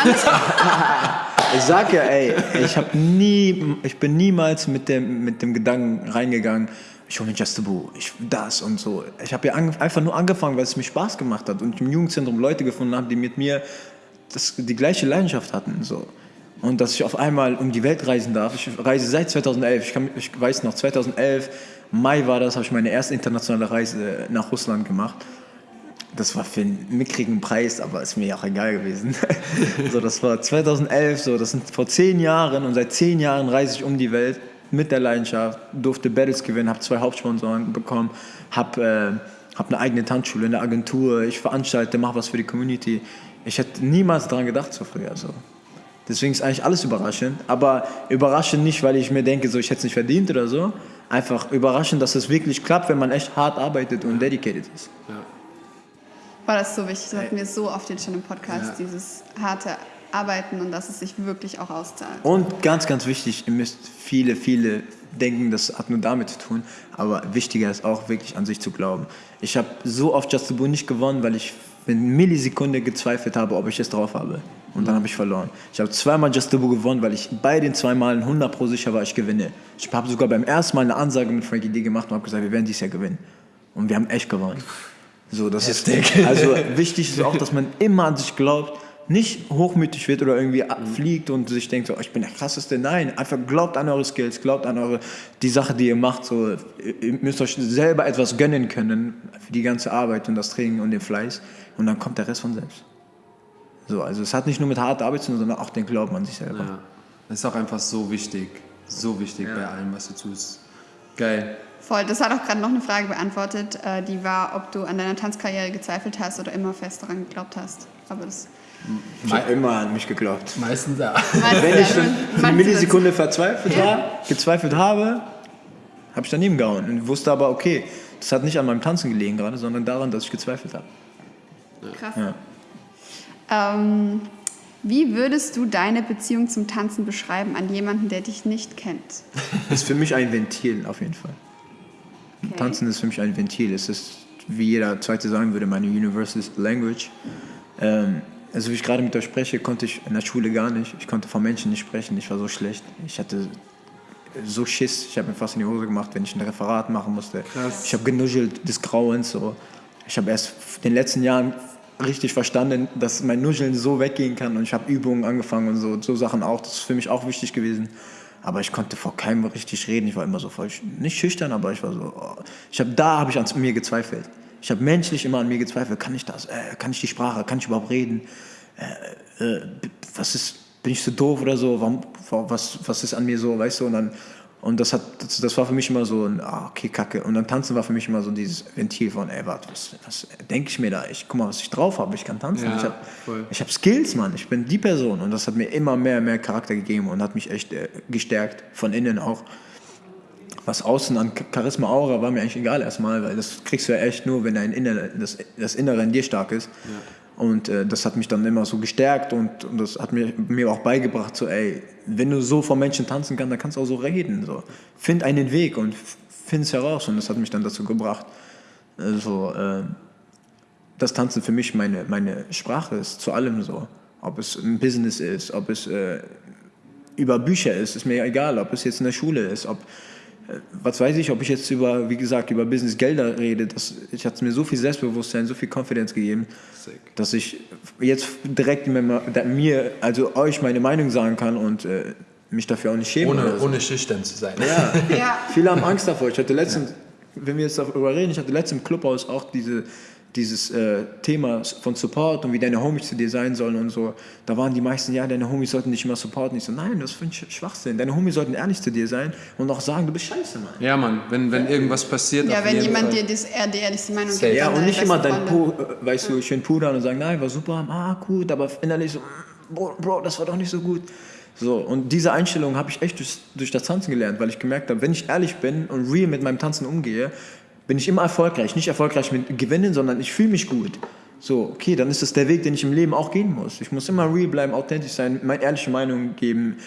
ich sag ja, ey, ich hab nie, ich bin niemals mit dem, mit dem Gedanken reingegangen, ich hole mir Just Boo, ich das und so. Ich habe ja einfach nur angefangen, weil es mir Spaß gemacht hat und im Jugendzentrum Leute gefunden habe, die mit mir das, die gleiche Leidenschaft hatten. So. Und dass ich auf einmal um die Welt reisen darf. Ich reise seit 2011. Ich, kann, ich weiß noch, 2011, Mai war das, habe ich meine erste internationale Reise nach Russland gemacht. Das war für einen mickrigen Preis, aber ist mir auch egal gewesen. *laughs* so, das war 2011, so, das sind vor zehn Jahren und seit zehn Jahren reise ich um die Welt mit der Leidenschaft, durfte Battles gewinnen, habe zwei Hauptsponsoren bekommen, habe äh, hab eine eigene Tanzschule, eine Agentur, ich veranstalte, mache was für die Community. Ich hätte niemals daran gedacht so früher. So. Deswegen ist eigentlich alles überraschend, aber überraschend nicht, weil ich mir denke, so, ich hätte es nicht verdient oder so. Einfach überraschend, dass es wirklich klappt, wenn man echt hart arbeitet und dedicated ist. War das so wichtig? Das hatten wir so oft jetzt schon im Podcast, dieses harte Arbeiten und dass es sich wirklich auch auszahlt. Und ganz, ganz wichtig, ihr müsst viele, viele denken, das hat nur damit zu tun, aber wichtiger ist auch wirklich an sich zu glauben. Ich habe so oft Just the Boo nicht gewonnen, weil ich eine Millisekunde gezweifelt habe, ob ich es drauf habe. Und dann habe ich verloren. Ich habe zweimal Just the Boo gewonnen, weil ich bei den zwei Malen 100 pro sicher war, ich gewinne. Ich habe sogar beim ersten Mal eine Ansage mit Frankie D gemacht und habe gesagt, wir werden dieses Jahr gewinnen. Und wir haben echt gewonnen. So, das ist Also *laughs* wichtig ist auch, dass man immer an sich glaubt, nicht hochmütig wird oder irgendwie fliegt und sich denkt, so, oh, ich bin der krasseste. Nein, einfach glaubt an eure Skills, glaubt an eure die Sache, die ihr macht. So, ihr müsst euch selber etwas gönnen können für die ganze Arbeit und das Training und den Fleiß und dann kommt der Rest von selbst. So, also es hat nicht nur mit harter Arbeit zu tun, sondern auch den Glauben an sich selber. Ja. Das ist auch einfach so wichtig. So wichtig bei allem, was du tust. Geil. Voll, das hat auch gerade noch eine Frage beantwortet, äh, die war, ob du an deiner Tanzkarriere gezweifelt hast oder immer fest daran geglaubt hast. Aber das Ich habe immer an mich geglaubt. Meistens ja. Wenn ich dann eine Millisekunde verzweifelt war, gezweifelt habe, habe ich daneben gehauen und wusste aber, okay, das hat nicht an meinem Tanzen gelegen gerade, sondern daran, dass ich gezweifelt habe. das? Krass. Ja. Ähm, wie würdest du deine Beziehung zum Tanzen beschreiben an jemanden, der dich nicht kennt? *laughs* Ist für mich ein Ventil auf jeden Fall. Okay. Tanzen ist für mich ein Ventil. Es ist, wie jeder Zweite sagen würde, meine Universal Language. Ähm, also wie ich gerade mit euch spreche, konnte ich in der Schule gar nicht. Ich konnte vor Menschen nicht sprechen. Ich war so schlecht. Ich hatte so Schiss. Ich habe mir fast in die Hose gemacht, wenn ich ein Referat machen musste. Krass. Ich habe genuschelt des Grauens. So. Ich habe erst in den letzten Jahren richtig verstanden, dass mein Nuscheln so weggehen kann. Und ich habe Übungen angefangen und so, so Sachen auch. Das ist für mich auch wichtig gewesen. Aber ich konnte vor keinem richtig reden. Ich war immer so voll, nicht schüchtern, aber ich war so, oh. ich habe da habe ich an mir gezweifelt. Ich habe menschlich immer an mir gezweifelt. Kann ich das? Äh, kann ich die Sprache? Kann ich überhaupt reden? Äh, äh, was ist? Bin ich so doof oder so? Warum, was, was ist an mir so? Weißt du? Und dann und das hat, das, das war für mich immer so ein, ah, okay, Kacke. Und dann tanzen war für mich immer so dieses Ventil von, ey, warte, was, was denke ich mir da? Ich guck mal, was ich drauf habe. Ich kann tanzen. Ja, ich habe habe Skills, Mann. Ich bin die Person. Und das hat mir immer mehr, mehr Charakter gegeben und hat mich echt äh, gestärkt. Von innen auch. Was außen an Ch- Charisma, Aura war mir eigentlich egal erstmal, weil das kriegst du ja echt nur, wenn dein Innere, das, das Innere in dir stark ist. Und äh, das hat mich dann immer so gestärkt und, und das hat mir, mir auch beigebracht, so, ey, wenn du so vor Menschen tanzen kannst, dann kannst du auch so reden. So. Find einen Weg und find's heraus. Und das hat mich dann dazu gebracht, also, äh, das Tanzen für mich meine, meine Sprache ist, zu allem so. Ob es ein Business ist, ob es äh, über Bücher ist, ist mir egal, ob es jetzt in der Schule ist, ob, was weiß ich, ob ich jetzt über, wie gesagt, über Business Gelder rede, das, ich hat mir so viel Selbstbewusstsein, so viel Confidence gegeben, Sick. dass ich jetzt direkt mir, also euch meine Meinung sagen kann und äh, mich dafür auch nicht schäme. Ohne, so. ohne schüchtern zu sein. Ja. *laughs* Ja. Viele haben Angst davor. Ich hatte letztens, wenn wir jetzt darüber reden, ich hatte letztens im Clubhaus auch diese, dieses äh, Thema von Support und wie deine Homies zu dir sein sollen und so, da waren die meisten, ja, deine Homies sollten dich immer supporten. Ich so, nein, das finde ich Schwachsinn. Deine Homies sollten ehrlich zu dir sein und auch sagen, du bist scheiße, Mann. Ja, Mann, wenn, wenn irgendwas passiert. Ja, wenn jemand Fall. dir das, eher die ehrlichste Meinung Safe. gibt. Ja, und nicht immer dein. Po, äh, weißt du, schön pudern und sagen, nein, war super, ah, gut, aber innerlich so, mm, Bro, Bro das war doch nicht so gut. So, und diese Einstellung habe ich echt durch, durch das Tanzen gelernt, weil ich gemerkt habe, wenn ich ehrlich bin und real mit meinem Tanzen umgehe, bin ich immer erfolgreich. Nicht erfolgreich mit Gewinnen, sondern ich fühle mich gut. So, okay, dann ist das der Weg, den ich im Leben auch gehen muss. Ich muss immer real bleiben, authentisch sein, meine ehrliche Meinung geben,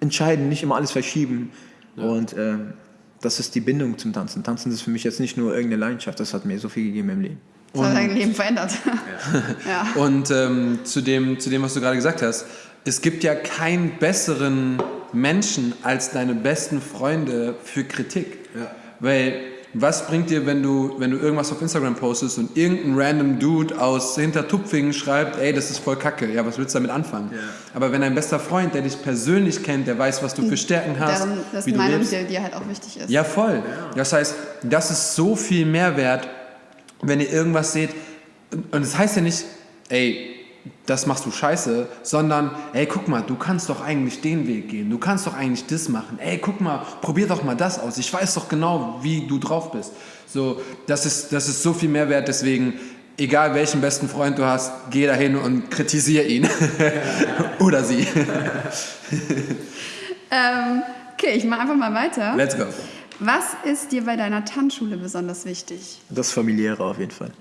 entscheiden, nicht immer alles verschieben. Und ähm, das ist die Bindung zum Tanzen. Tanzen ist für mich jetzt nicht nur irgendeine Leidenschaft, das hat mir so viel gegeben im Leben. Das hat dein Leben verändert. *laughs* Ja. Und ähm, zu, dem, zu dem, was du gerade gesagt hast, es gibt ja keinen besseren Menschen als deine besten Freunde für Kritik. Weil was bringt dir, wenn du, wenn du irgendwas auf Instagram postest und irgendein random Dude aus Hintertupfingen schreibt, ey, das ist voll kacke, ja, was willst du damit anfangen? Aber wenn dein bester Freund, der dich persönlich kennt, der weiß, was du für Stärken hast, Darum, das wie ist du Meinung, lebst, die dir halt auch wichtig ist. ja, voll. Das heißt, das ist so viel Mehrwert, wenn ihr irgendwas seht. Und und es heißt ja nicht, ey, das machst du scheiße, sondern, ey, guck mal, du kannst doch eigentlich den Weg gehen. Du kannst doch eigentlich das machen. Ey, guck mal, probier doch mal das aus. Ich weiß doch genau, wie du drauf bist. So, das ist, das ist so viel Mehrwert. Deswegen, egal welchen besten Freund du hast, geh dahin und kritisier ihn. *laughs* Oder sie. *laughs* Ähm, okay, ich mache einfach mal weiter. Let's go. Was ist dir bei deiner Tanzschule besonders wichtig? Das Familiäre auf jeden Fall.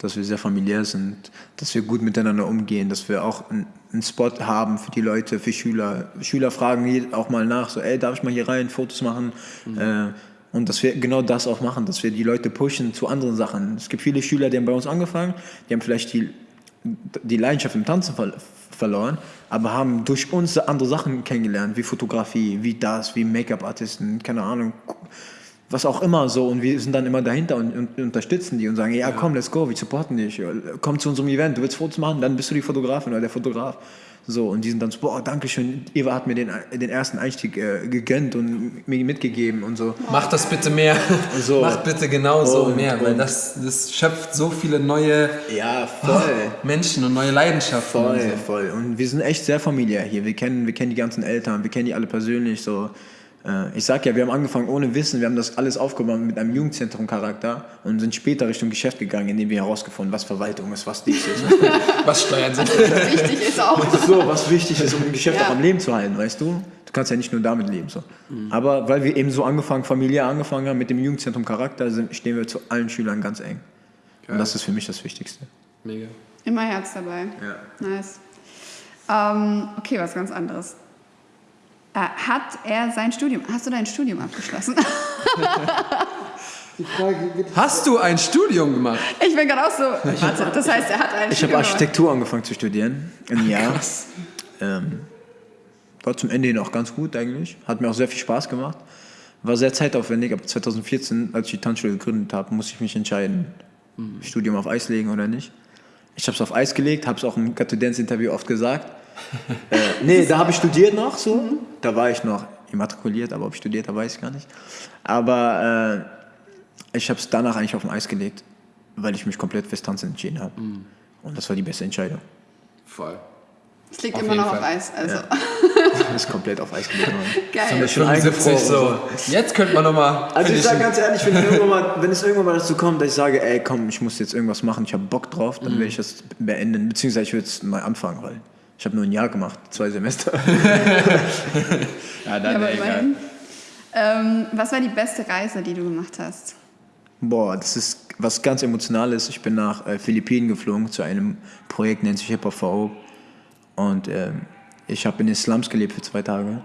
Dass wir sehr familiär sind, dass wir gut miteinander umgehen, dass wir auch einen, Spot haben für die Leute, für Schüler. Schüler fragen auch mal nach, so, ey, darf ich mal hier rein, Fotos machen? Äh, und dass wir genau das auch machen, dass wir die Leute pushen zu anderen Sachen. Es gibt viele Schüler, die haben bei uns angefangen, die haben vielleicht die, die Leidenschaft im Tanzen ver verloren, aber haben durch uns andere Sachen kennengelernt, wie Fotografie, wie das, wie Make-up-Artisten, keine Ahnung, was auch immer so und wir sind dann immer dahinter und, und unterstützen die und sagen, ja komm, let's go, wir supporten dich, komm zu unserem Event, du willst Fotos machen, dann bist du die Fotografin oder der Fotograf. So, und die sind dann so, boah, danke schön, Eva hat mir den, den ersten Einstieg äh, gegönnt und mir mitgegeben und so. Mach das bitte mehr. *laughs* So. Mach bitte genau so Und- mehr, weil und- das, das schöpft so viele neue Ja, voll. *laughs* Menschen und neue Leidenschaften. Voll, und so. voll. Und wir sind echt sehr familiär hier. Wir kennen, wir kennen die ganzen Eltern, wir kennen die alle persönlich. So. Äh, Ich sag ja, wir haben angefangen ohne Wissen, wir haben das alles aufgebaut mit einem Jugendzentrum-Charakter und sind später Richtung Geschäft gegangen, indem wir herausgefunden, was Verwaltung ist, was dies ist. *laughs* Was Steuern sind. Wichtig ist auch. so, was wichtig ist, um ein Geschäft Ja. auch am Leben zu halten, weißt du? Du kannst ja nicht nur damit leben. So. Aber weil wir eben so angefangen, familiär angefangen haben mit dem Jugendzentrum-Charakter, sind- stehen wir zu allen Schülern ganz eng. Und das ist für mich das Wichtigste. Mega. Immer Herz dabei. Ja. Nice. Ähm, okay, was ganz anderes. Äh, hat er sein Studium, hast du dein Studium abgeschlossen? Hast du ein Studium gemacht? ich bin gerade auch so, warte, das heißt, er hat ein Ich habe Studium Architektur angefangen zu studieren, ein Jahr. Ähm, war zum Ende hin auch ganz gut eigentlich. Hat mir auch sehr viel Spaß gemacht. War sehr zeitaufwendig, aber 2014, als ich die Tanzschule gegründet habe, musste ich mich entscheiden, Studium auf Eis legen oder nicht. Ich habe es auf Eis gelegt, habe es auch im Got to Dance Interview oft gesagt. Äh, nee, da habe ich studiert noch so. Da war ich noch immatrikuliert, aber ob ich studiert habe, weiß ich gar nicht. Aber äh, ich habe es danach eigentlich auf dem Eis gelegt, weil ich mich komplett fürs Tanzen entschieden habe. Und das war die beste Entscheidung. Voll. Es liegt Auf immer noch auf Fall. Eis. Also. Das *laughs* ist komplett auf Eis gelegt worden. Geil. schon 75 eingefroren so. Jetzt könnte man nochmal. Also ich sage ganz ehrlich, wenn, irgendwann mal, wenn es irgendwann mal dazu kommt, dass ich sage, ey komm, ich muss jetzt irgendwas machen, ich habe Bock drauf, dann werde ich das beenden, beziehungsweise ich würde es neu anfangen, weil ich habe nur ein Jahr gemacht, zwei Semester. Ja, *laughs* Ja, dann aber egal. Ähm, was war die beste Reise, die du gemacht hast? Boah, das ist was ganz Emotionales. Ich bin nach äh, Philippinen geflogen zu einem Projekt, nennt sich Hip Hop for Hope. Und ähm, ich habe in den Slums gelebt für zwei Tage.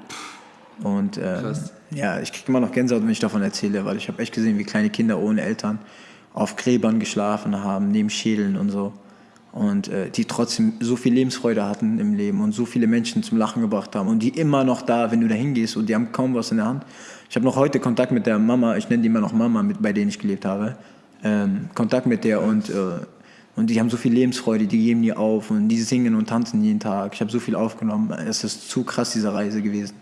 Und Krass. ja, ich kriege immer noch Gänsehaut, wenn ich davon erzähle, weil ich habe echt gesehen, wie kleine Kinder ohne Eltern auf Gräbern geschlafen haben, neben Schädeln und so. Und äh, die trotzdem so viel Lebensfreude hatten im Leben und so viele Menschen zum Lachen gebracht haben. Und die immer noch da, wenn du da hingehst und die haben kaum was in der Hand. Ich habe noch heute Kontakt mit der Mama, ich nenne die immer noch Mama, mit, bei denen ich gelebt habe. Ähm, Kontakt mit der und, äh, und die haben so viel Lebensfreude, die geben nie auf und die singen und tanzen jeden Tag. Ich habe so viel aufgenommen. Es ist zu krass, diese Reise gewesen.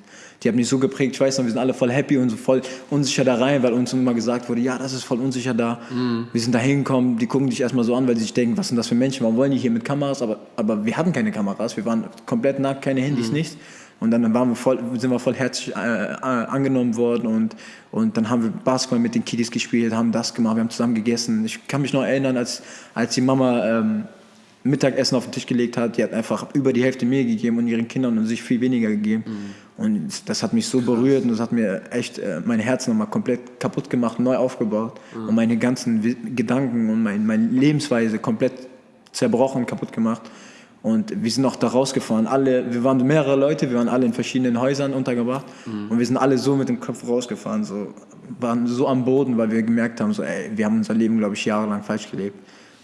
Die hat mich so geprägt. Ich weiß noch, wir sind alle voll happy und so voll unsicher da rein, weil uns immer gesagt wurde, ja, das ist voll unsicher da. Mhm. Wir sind da hingekommen, die gucken dich erstmal so an, weil sie sich denken, was sind das für Menschen, warum wollen die hier mit Kameras? Aber, aber wir hatten keine Kameras, wir waren komplett nackt, keine Handys, Mhm. nichts. Und dann waren wir voll, sind wir voll herzlich äh, äh, angenommen worden und, und dann haben wir Basketball mit den Kiddies gespielt, haben das gemacht, wir haben zusammen gegessen. Ich kann mich noch erinnern, als, als die Mama ähm, Mittagessen auf den Tisch gelegt hat, die hat einfach über die Hälfte mir gegeben und ihren Kindern und sich viel weniger gegeben. Und das hat mich so berührt und das hat mir echt äh, mein Herz nochmal komplett kaputt gemacht, neu aufgebaut und meine ganzen Gedanken und mein, meine Lebensweise komplett zerbrochen, kaputt gemacht. Und wir sind auch da rausgefahren. Alle, wir waren mehrere Leute, wir waren alle in verschiedenen Häusern untergebracht und wir sind alle so mit dem Kopf rausgefahren, so waren so am Boden, weil wir gemerkt haben, so, ey, wir haben unser Leben, glaube ich, jahrelang falsch gelebt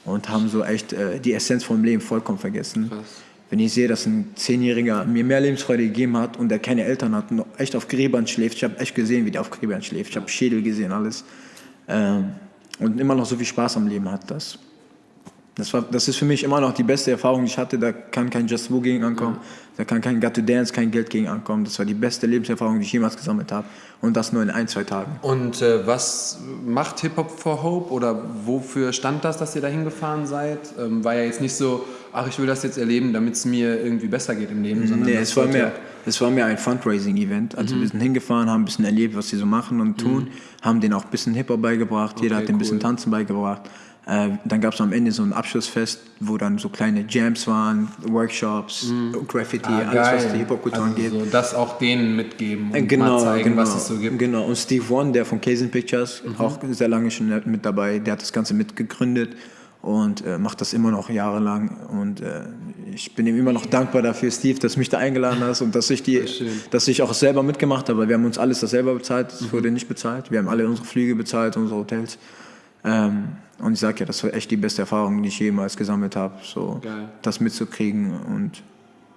und haben so echt äh, die Essenz vom Leben vollkommen vergessen. Wenn ich sehe, dass ein Zehnjähriger mir mehr Lebensfreude gegeben hat und der keine Eltern hat und echt auf Gräbern schläft, ich habe echt gesehen, wie der auf Gräbern schläft, ich habe Schädel gesehen, alles. Ähm, und immer noch so viel Spaß am Leben hat, das. Das, war, das ist für mich immer noch die beste Erfahrung, die ich hatte. Da kann kein Just Woo gegen ankommen. Da kann kein Got to Dance, kein Geld gegen ankommen. Das war die beste Lebenserfahrung, die ich jemals gesammelt habe. Und das nur in ein, zwei Tagen. Und äh, was macht Hip Hop for Hope oder wofür stand das, dass ihr da hingefahren seid? Ähm, war ja jetzt nicht so, ach, ich will das jetzt erleben, damit es mir irgendwie besser geht im Leben, sondern Nee, es war, mehr, es war mehr ein Fundraising-Event. Also wir sind hingefahren, haben ein bisschen erlebt, was sie so machen und tun, haben denen auch ein bisschen Hip-Hop beigebracht, jeder Okay, hat denen ein bisschen cool. Tanzen beigebracht. Äh, dann gab es am Ende so ein Abschlussfest, wo dann so kleine Jams waren, Workshops, Graffiti, Ah, alles, was die Hip-Hop-Kultur also angeht. so das auch denen mitgeben und Äh, Genau, mal zeigen, genau, was es so gibt. Genau. Und Steve One, der von Kazin Pictures, Mhm. auch sehr lange schon mit dabei, der hat das Ganze mitgegründet und äh, macht das immer noch jahrelang. Und äh, ich bin ihm immer noch dankbar dafür, Steve, dass du mich da eingeladen hast und dass ich, die, dass ich auch selber mitgemacht habe. Wir haben uns alles das selber bezahlt, es Mhm. wurde nicht bezahlt. Wir haben alle unsere Flüge bezahlt, unsere Hotels. Ähm, und ich sage ja, das war echt die beste Erfahrung, die ich jemals gesammelt habe, so Geil. das mitzukriegen. Und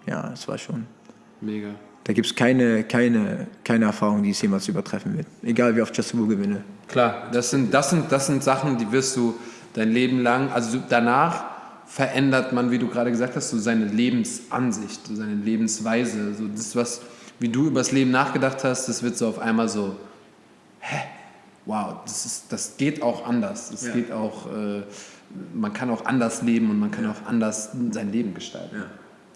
ja, es war schon. Mega. Da gibt es keine, keine, keine Erfahrung, die es jemals übertreffen wird. Egal wie oft Just Woo gewinne. Klar, das sind, das, sind, das sind Sachen, die wirst du dein Leben lang, also danach verändert man, wie du gerade gesagt hast, so seine Lebensansicht, so seine Lebensweise. So das, was, wie du über das Leben nachgedacht hast, das wird so auf einmal so, hä, wow, das, ist, das geht auch anders. Das Ja. geht auch, äh, man kann auch anders leben und man kann auch anders sein Leben gestalten.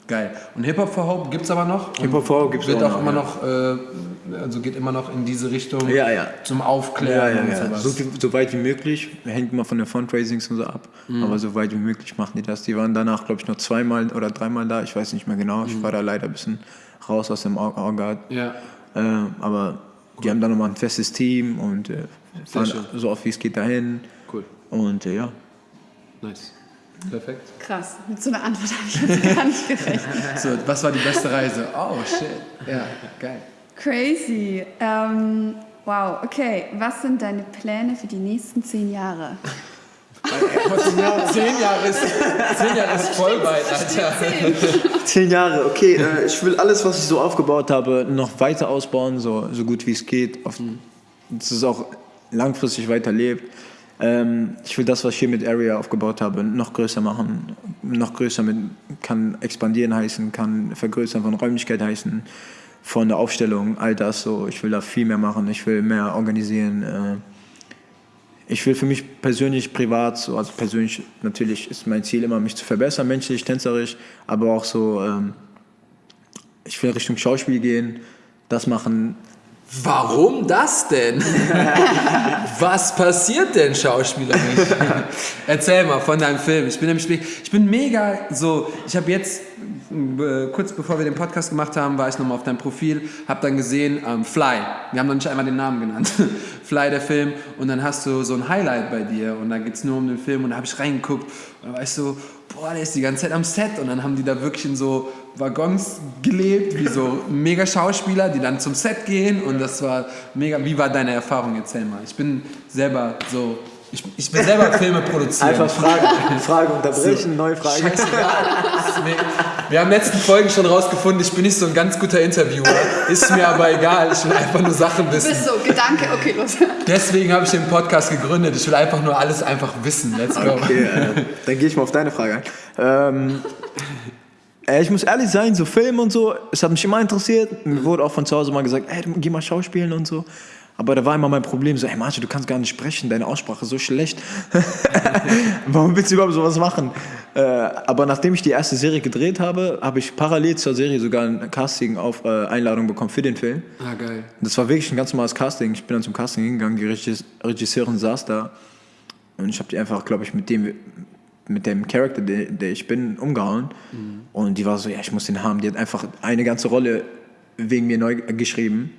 Geil. Und Hip-Hop for Hope gibt es aber noch? Und Hip-Hop for Hope gibt's Wird auch auch, noch, immer ja. noch, äh, also geht immer noch in diese Richtung Ja, ja. zum Ja, Aufklären ja, und ja. sowas. So, so weit wie möglich. Hängt immer von den Fundraisings und so ab. Aber so weit wie möglich machen die das. Die waren danach, glaube ich, noch zweimal oder dreimal da. Ich weiß nicht mehr genau. Ich war da leider ein bisschen raus aus dem Or- Orgat. Ja. Äh, aber die haben dann nochmal ein festes Team und äh, fahren so oft wie es geht dahin. Cool. Und äh, ja. Nice. Perfekt. Krass, mit so einer Antwort habe ich jetzt gar nicht gerechnet. *laughs* So, was war die beste Reise? Oh, shit. Ja, geil. Crazy. Ähm, wow, okay. Was sind deine Pläne für die nächsten zehn Jahre? Zehn Jahre ist, zehn Jahre ist voll weit, Alter. Zehn Jahre, okay. Äh, ich will alles, was ich so aufgebaut habe, noch weiter ausbauen, so, so gut wie es geht. Auf, dass es auch langfristig weiterlebt. Ähm, ich will das, was ich hier mit Area aufgebaut habe, noch größer machen. Noch größer mit, kann expandieren heißen, kann vergrößern von Räumlichkeit heißen, von der Aufstellung, all das so. Ich will da viel mehr machen, ich will mehr organisieren. Äh, ich will für mich persönlich, privat, so, also persönlich natürlich ist mein Ziel immer, mich zu verbessern, menschlich, tänzerisch, aber auch so, ähm, ich will Richtung Schauspiel gehen, das machen. Warum das denn? *laughs* Was passiert denn schauspielerisch? Erzähl mal von deinem Film. Ich bin nämlich, ich bin mega so, ich habe jetzt, äh, kurz bevor wir den Podcast gemacht haben, war ich nochmal auf deinem Profil, habe dann gesehen, ähm, Fly, wir haben noch nicht einmal den Namen genannt, *laughs* Fly der Film und dann hast du so ein Highlight bei dir und da geht es nur um den Film und da habe ich reingeguckt und da war ich so, boah, der ist die ganze Zeit am Set und dann haben die da wirklich in so Waggons gelebt, wie so mega Schauspieler, die dann zum Set gehen und das war mega. Wie war deine Erfahrung? Erzähl mal. Ich bin selber so, ich, ich will selber Filme produzieren. Einfach Fragen, Frage unterbrechen, neue Frage. Scheißegal. Das ist mega. Wir haben in den letzten Folgen schon rausgefunden, ich bin nicht so ein ganz guter Interviewer. Ist mir aber egal, ich will einfach nur Sachen Du bist wissen. so, Gedanke, okay, los. Deswegen habe ich den Podcast gegründet. Ich will einfach nur alles einfach wissen. Let's go. Okay, äh, dann gehe ich mal auf deine Frage ein. Ähm, Äh, ich muss ehrlich sein, so Film und so, es hat mich immer interessiert. Mir wurde auch von zu Hause mal gesagt, ey, geh mal schauspielen und so. Aber da war immer mein Problem, so, ey Marge, du kannst gar nicht sprechen, deine Aussprache ist so schlecht. *laughs* Warum willst du überhaupt sowas machen? Äh, aber nachdem ich die erste Serie gedreht habe, habe ich parallel zur Serie sogar ein Casting auf äh, Einladung bekommen für den Film. Ah, geil. Das war wirklich ein ganz normales Casting. Ich bin dann zum Casting hingegangen, die Regis Regisseurin saß da und ich habe die einfach, glaube ich, mit dem mit dem Charakter, der, der ich bin, umgehauen. Und die war so, ja, ich muss den haben. Die hat einfach eine ganze Rolle wegen mir neu geschrieben.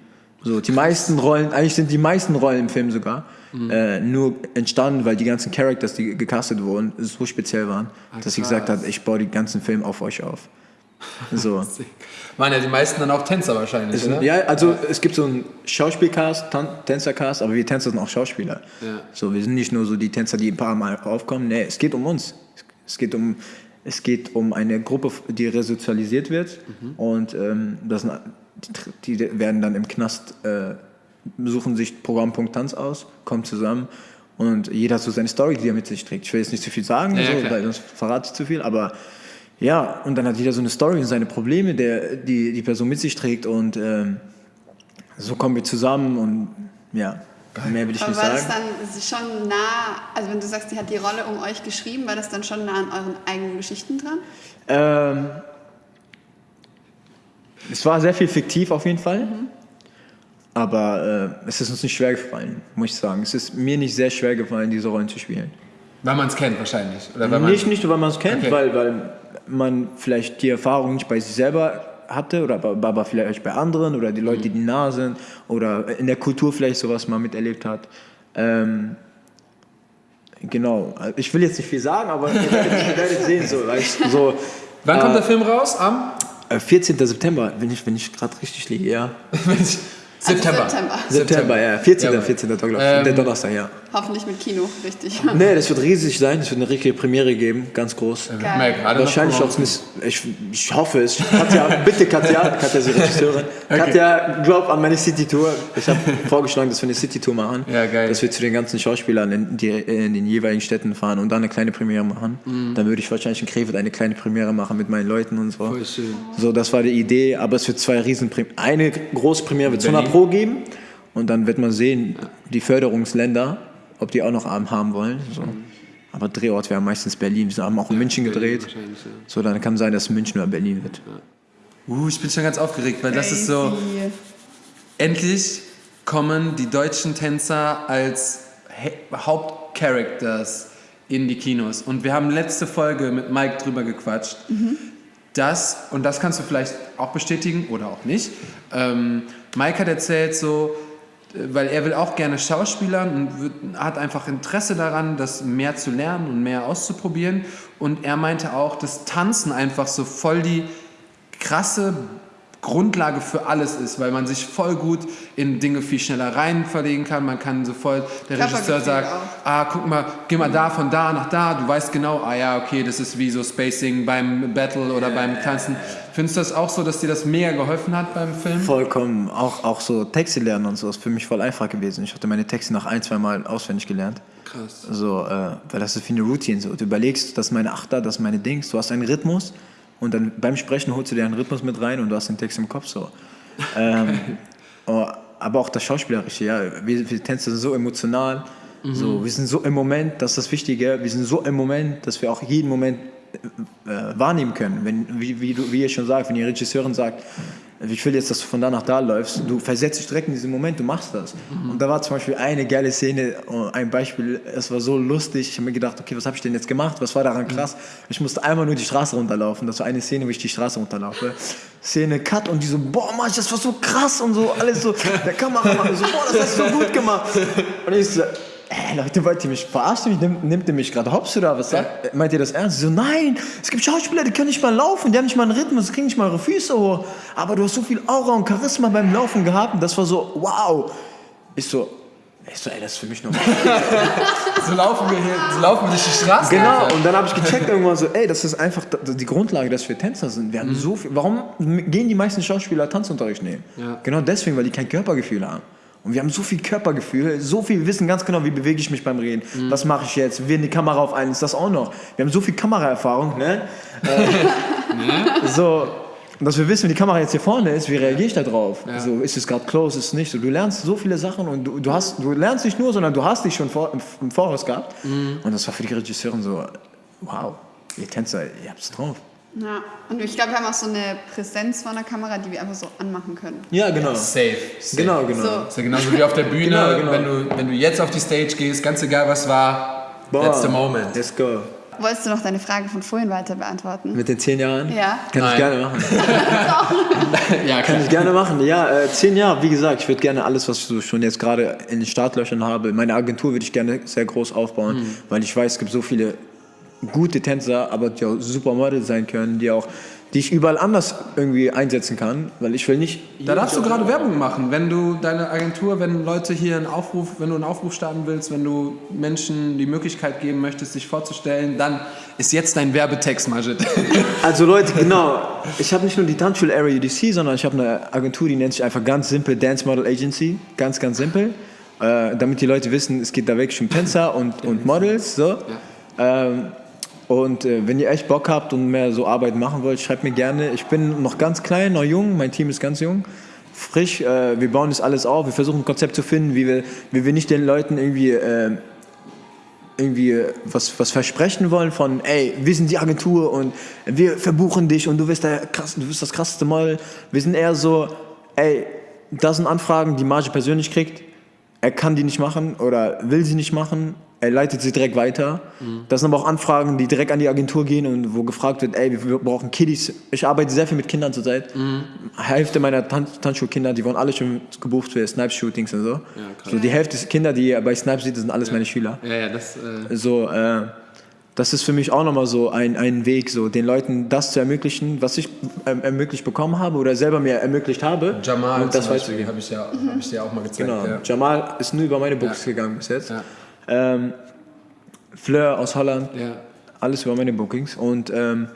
So, die meisten Rollen, eigentlich sind die meisten Rollen im Film sogar äh, nur entstanden, weil die ganzen Characters, die gecastet wurden, so speziell waren, dass sie gesagt hat, ich baue den ganzen Film auf euch auf. So. *laughs* Waren ja die meisten dann auch Tänzer wahrscheinlich, Es oder? ja, also es gibt so einen Schauspielcast, Tan Tänzercast, aber wir Tänzer sind auch Schauspieler. Ja. So, wir sind nicht nur so die Tänzer, die ein paar Mal aufkommen. Nee, es geht um uns. Es geht um, es geht um eine Gruppe, die resozialisiert wird und ähm, das sind, die, die werden dann im Knast, äh, suchen sich Programmpunkt Tanz aus, kommen zusammen und jeder hat so seine Story, die er mit sich trägt. Ich will jetzt nicht zu viel sagen, Ja, so, weil sonst verrate ich zu viel, aber ja, und dann hat jeder so eine Story und seine Probleme, der, die die Person mit sich trägt und ähm, so kommen wir zusammen und ja, mehr will ich Aber nicht war das sagen. dann schon nah, also wenn du sagst, die hat die Rolle um euch geschrieben, war das dann schon nah an euren eigenen Geschichten dran? Ähm, es war sehr viel fiktiv auf jeden Fall, aber äh, es ist uns nicht schwer gefallen, muss ich sagen. Es ist mir nicht sehr schwer gefallen, diese Rollen zu spielen. Weil man es kennt wahrscheinlich. Oder weil Nicht, nicht nur, weil man es kennt, Okay. weil, weil man vielleicht die Erfahrung nicht bei sich selber hatte oder aber, vielleicht bei anderen oder die Leute, die nah sind oder in der Kultur vielleicht sowas mal miterlebt hat. Ähm, genau. Ich will jetzt nicht viel sagen, aber ihr werdet, werdet sehen. So, so, Wann kommt äh, der Film raus? Am 14. September, wenn ich, wenn ich gerade richtig liege, ja. *laughs* September. September. September, ja. 14. Jawohl. 14. Glaube ich. Ähm, der Donnerstag, ja. Hoffentlich mit Kino, richtig. Nee, das wird riesig sein. Es wird eine richtige Premiere geben, ganz groß. Gerade Wahrscheinlich auch nicht. Ich, ich hoffe es. Katja, bitte Katja, Katja ist die Regisseurin. *laughs* Katja, glaub an meine City-Tour. Ich habe vorgeschlagen, dass wir eine City-Tour machen. Ja, geil. Dass wir zu den ganzen Schauspielern in, die, in den jeweiligen Städten fahren und dann eine kleine Premiere machen. Dann würde ich wahrscheinlich in Krefeld eine kleine Premiere machen mit meinen Leuten und so. Voll schön. So, das war die Idee. Aber es wird zwei Riesenpremiere. Eine große Premiere wird es 100 Berlin? Pro geben. Und dann wird man sehen, die Förderungsländer, ob die auch noch Abend haben wollen. So. Aber Drehort wäre meistens Berlin. Wir haben auch in München gedreht. wahrscheinlich, ja. So, dann kann sein, dass München oder Berlin wird. Uh, ich bin schon ganz aufgeregt, weil das ist so. Endlich kommen die deutschen Tänzer als Hauptcharacters in die Kinos. Und wir haben letzte Folge mit Mike drüber gequatscht. Das, und das kannst du vielleicht auch bestätigen oder auch nicht. Ähm, Mike hat erzählt so, weil er will auch gerne Schauspielern und wird, hat einfach Interesse daran, das mehr zu lernen und mehr auszuprobieren. Und er meinte auch, dass Tanzen einfach so voll die krasse Grundlage für alles ist, weil man sich voll gut in Dinge viel schneller rein verlegen kann. Man kann sofort, der Regisseur sagt, auch. ah, guck mal, geh mal da von da nach da, du weißt genau, ah ja, okay, das ist wie so Spacing beim Battle oder beim Tanzen. Findest du das auch so, dass dir das mega geholfen hat beim Film? Vollkommen. Auch, auch so Texte lernen und so ist für mich voll einfach gewesen. Ich hatte meine Texte nach ein, zwei Mal auswendig gelernt. Krass. So, äh, weil das ist wie eine Routine. So. Du überlegst, das ist meine Achter, das ist meine Dings. Du hast einen Rhythmus und dann beim Sprechen holst du dir einen Rhythmus mit rein und du hast den Text im Kopf so. *laughs* ähm, oh, aber auch das Schauspielerische, ja. Wir, wir Tänzer sind so emotional. So, wir sind so im Moment, das ist das Wichtige. Wir sind so im Moment, dass wir auch jeden Moment äh, wahrnehmen können. Wenn, wie, wie, du, wie ihr schon sagt, wenn die Regisseurin sagt, ich will jetzt, dass du von da nach da läufst, du versetzt dich direkt in diesen Moment, du machst das. Und da war zum Beispiel eine geile Szene, oh, ein Beispiel, es war so lustig, ich habe mir gedacht, okay, was habe ich denn jetzt gemacht, was war daran krass? Ich musste einmal nur die Straße runterlaufen, das war eine Szene, wo ich die Straße runterlaufe. Szene, Cut und die so, boah, Mann, das war so krass und so, alles so, der Kameramann so, boah, das hast du so gut gemacht. Und ich so, Ey, Leute, wollt ihr mich verarschen? Mich, nimmt, nimmt ihr mich gerade hops oder was? Sagt? Meint ihr das ernst? So, nein, es gibt Schauspieler, die können nicht mal laufen, die haben nicht mal einen Rhythmus, die kriegen nicht mal ihre Füße hoch. Aber du hast so viel Aura und Charisma beim Laufen gehabt und das war so, wow. Ich so, ich so, ey, das ist für mich normal. *laughs* So laufen wir hier, so laufen wir durch die Straße. genau, und dann habe ich gecheckt irgendwann so, ey, das ist einfach die Grundlage, dass wir Tänzer sind. Wir haben so viel, warum gehen die meisten Schauspieler Tanzunterricht nehmen? Ja. Genau deswegen, weil die kein Körpergefühl haben. Und wir haben so viel Körpergefühl, so viel, wir wissen ganz genau, wie bewege ich mich beim Reden. Was mache ich jetzt? Wir die Kamera auf einen, ist das auch noch. Wir haben so viel Kameraerfahrung, ne? äh, so, dass wir wissen, wenn die Kamera jetzt hier vorne ist, wie reagiere ich da drauf? Ja. So, ist es gerade close, ist es nicht so. Du lernst so viele Sachen und du, du, hast, du lernst nicht nur, sondern du hast dich schon vor, im, im Voraus gehabt. Und das war für die Regisseurin so, wow, ihr Tänzer, ihr habt's drauf. Ja. Und ich glaube, wir haben auch so eine Präsenz vor der Kamera, die wir einfach so anmachen können. Ja, genau. Safe. safe. Genau, genau. So. Ist ja genauso wie auf der Bühne, Genau, genau. Wenn, du, wenn du jetzt auf die Stage gehst, ganz egal was war, that's the moment. Let's go. Wolltest du noch deine Frage von vorhin weiter beantworten? Mit den zehn Jahren? Ja. Kann Nein. ich gerne machen. *laughs* *laughs* Ja, Kann ich gerne machen. Ja, äh, zehn Jahre, wie gesagt, ich würde gerne alles, was ich so schon jetzt gerade in den Startlöchern habe, meine Agentur würde ich gerne sehr groß aufbauen, weil ich weiß, es gibt so viele gute Tänzer, aber die auch Supermodel sein können, die auch die ich überall anders irgendwie einsetzen kann, weil ich will nicht. Da darfst du gerade Werbung machen, wenn du deine Agentur, wenn Leute hier einen Aufruf, wenn du einen Aufruf starten willst, wenn du Menschen die Möglichkeit geben möchtest, sich vorzustellen, dann ist jetzt dein Werbetext, Majid. *laughs* Also Leute, genau. Ich habe nicht nur die Tanzschule Area UDC, sondern ich habe eine Agentur, die nennt sich einfach ganz simpel Dance Model Agency. Ganz, ganz simpel. Äh, damit die Leute wissen, es geht da wirklich um Tänzer und, und Models. So. Ähm, und äh, wenn ihr echt Bock habt und mehr so Arbeit machen wollt, schreibt mir gerne. Ich bin noch ganz klein, noch jung, mein Team ist ganz jung. Frisch, äh, wir bauen das alles auf, wir versuchen ein Konzept zu finden, wie wir, wie wir nicht den Leuten irgendwie äh, irgendwie äh, was, was versprechen wollen von, ey, wir sind die Agentur und wir verbuchen dich und du bist, der krass, du bist das krasseste Model. Wir sind eher so, ey, das sind Anfragen, die Marge persönlich kriegt. Er kann die nicht machen oder will sie nicht machen. Er leitet sie direkt weiter. Das sind aber auch Anfragen, die direkt an die Agentur gehen und wo gefragt wird, ey, wir brauchen Kiddies. Ich arbeite sehr viel mit Kindern zurzeit. Hälfte meiner Tan Tanzschulkinder, die wurden alle schon gebucht für Snipes-Shootings und so. krass. so. Die Hälfte der Kinder, die ihr bei Snipes seht, das sind alles meine Schüler. Ja, ja, das. Äh, So, äh, das ist für mich auch nochmal so ein, ein Weg, so den Leuten das zu ermöglichen, was ich ähm, ermöglicht bekommen habe oder selber mir ermöglicht habe. Jamal, und das Beispiel, habe ich, ja, hab ich dir auch mal gezeigt. Genau. Ja. Jamal ist nur über meine Books Ja. gegangen bis jetzt. Ja. Ähm, Fleur aus Holland, Ja. alles über meine Bookings. Und ähm,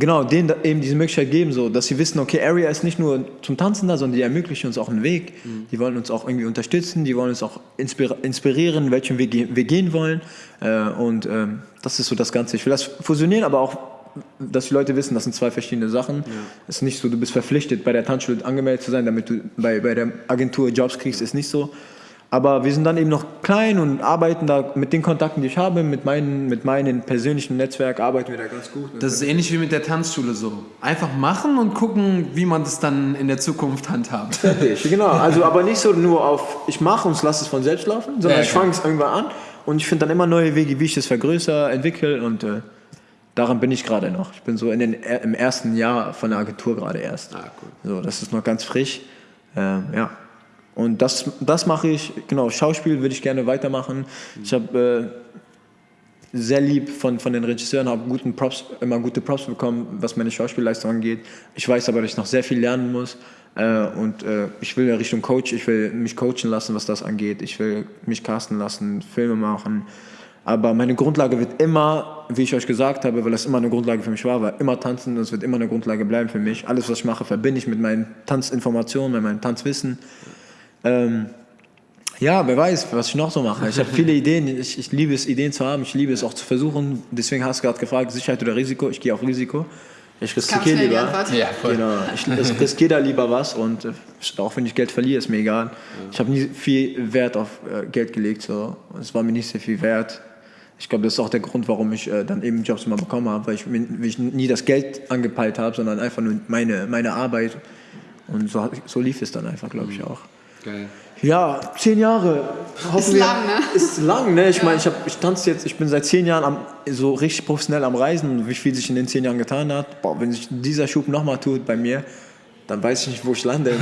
genau, denen eben diese Möglichkeit geben, so, dass sie wissen, okay, Area ist nicht nur zum Tanzen da, sondern die ermöglichen uns auch einen Weg. Die wollen uns auch irgendwie unterstützen, die wollen uns auch inspirieren, welchen Weg wir gehen wollen. Äh, und ähm, das ist so das Ganze. Ich will das fusionieren, aber auch, dass die Leute wissen, das sind zwei verschiedene Sachen. Es ist nicht so, du bist verpflichtet, bei der Tanzschule angemeldet zu sein, damit du bei, bei der Agentur Jobs kriegst, ist nicht so. Aber wir sind dann eben noch klein und arbeiten da mit den Kontakten, die ich habe, mit meinen, mit meinen persönlichen Netzwerk, arbeiten wir da ganz gut. Das ist ähnlich wie mit der Tanzschule so. Einfach machen und gucken, wie man das dann in der Zukunft handhabt. *laughs* Fertig, genau. Also aber nicht so nur auf, ich mache und lasse es von selbst laufen, sondern Ja, ich fange es irgendwann an und ich finde dann immer neue Wege, wie ich das vergrößere, entwickle und äh, daran bin ich gerade noch. Ich bin so in den, im ersten Jahr von der Agentur gerade erst. Ah, cool. So, das ist noch ganz frisch. Ähm, ja. Und das, das mache ich, genau, Schauspiel würde ich gerne weitermachen. Ich habe äh, sehr lieb von, von den Regisseuren, habe guten Props, immer gute Props bekommen, was meine Schauspielleistung angeht. Ich weiß aber, dass ich noch sehr viel lernen muss. Äh, und äh, ich will in Richtung Coach, ich will mich coachen lassen, was das angeht. Ich will mich casten lassen, Filme machen. Aber meine Grundlage wird immer, wie ich euch gesagt habe, weil das immer eine Grundlage für mich war, war immer tanzen und es wird immer eine Grundlage bleiben für mich. Alles, was ich mache, verbinde ich mit meinen Tanzinformationen, mit meinem Tanzwissen. Ähm, ja, wer weiß, was ich noch so mache. Ich habe viele Ideen. Ich, ich liebe es, Ideen zu haben. Ich liebe es auch zu versuchen. Deswegen hast du gerade gefragt, Sicherheit oder Risiko. Ich gehe auf Risiko. Ich riskiere lieber. Ja, voll. Genau. Ich ris- riskiere da lieber was und äh, auch wenn ich Geld verliere, ist mir egal. Ich habe nie viel Wert auf äh, Geld gelegt. So. Es war mir nicht sehr viel wert. Ich glaube, das ist auch der Grund, warum ich äh, dann eben Jobs immer bekommen habe, weil ich, weil ich nie das Geld angepeilt habe, sondern einfach nur meine, meine Arbeit. Und so, so lief es dann einfach, glaube ich auch. Geil. Ja, zehn Jahre. Hoffen Ist wir- lang, ne? *laughs* Ist lang, ne? Ich meine, ich, hab- ich tanze jetzt, ich bin seit zehn Jahren am, so richtig professionell am Reisen und wie viel sich in den zehn Jahren getan hat. Boah, wenn sich dieser Schub nochmal tut bei mir, dann weiß ich nicht, wo ich lande. *laughs*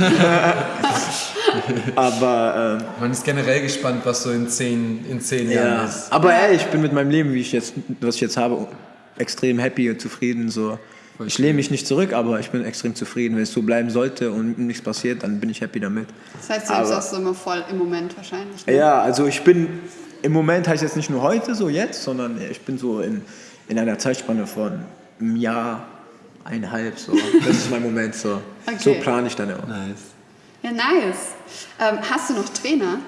Aber, ähm, Man ist generell gespannt, was so in zehn, in zehn Jahren ja. ist. Aber ey, ich bin mit meinem Leben, wie ich jetzt, was ich jetzt habe, extrem happy und zufrieden. So. Voll Ich lehne mich nicht zurück, aber ich bin extrem zufrieden. Wenn es so bleiben sollte und nichts passiert, dann bin ich happy damit. Das heißt, du bist Aber- auch so immer voll im Moment wahrscheinlich. ne? Ja, also ich bin im Moment heißt jetzt nicht nur heute, so jetzt, sondern ich bin so in, in einer Zeitspanne von einem Jahr, eineinhalb, so. Das ist mein Moment, so. *laughs* Okay. So plane ich dann auch. Nice. Ja, nice. Ähm, hast du noch Trainer?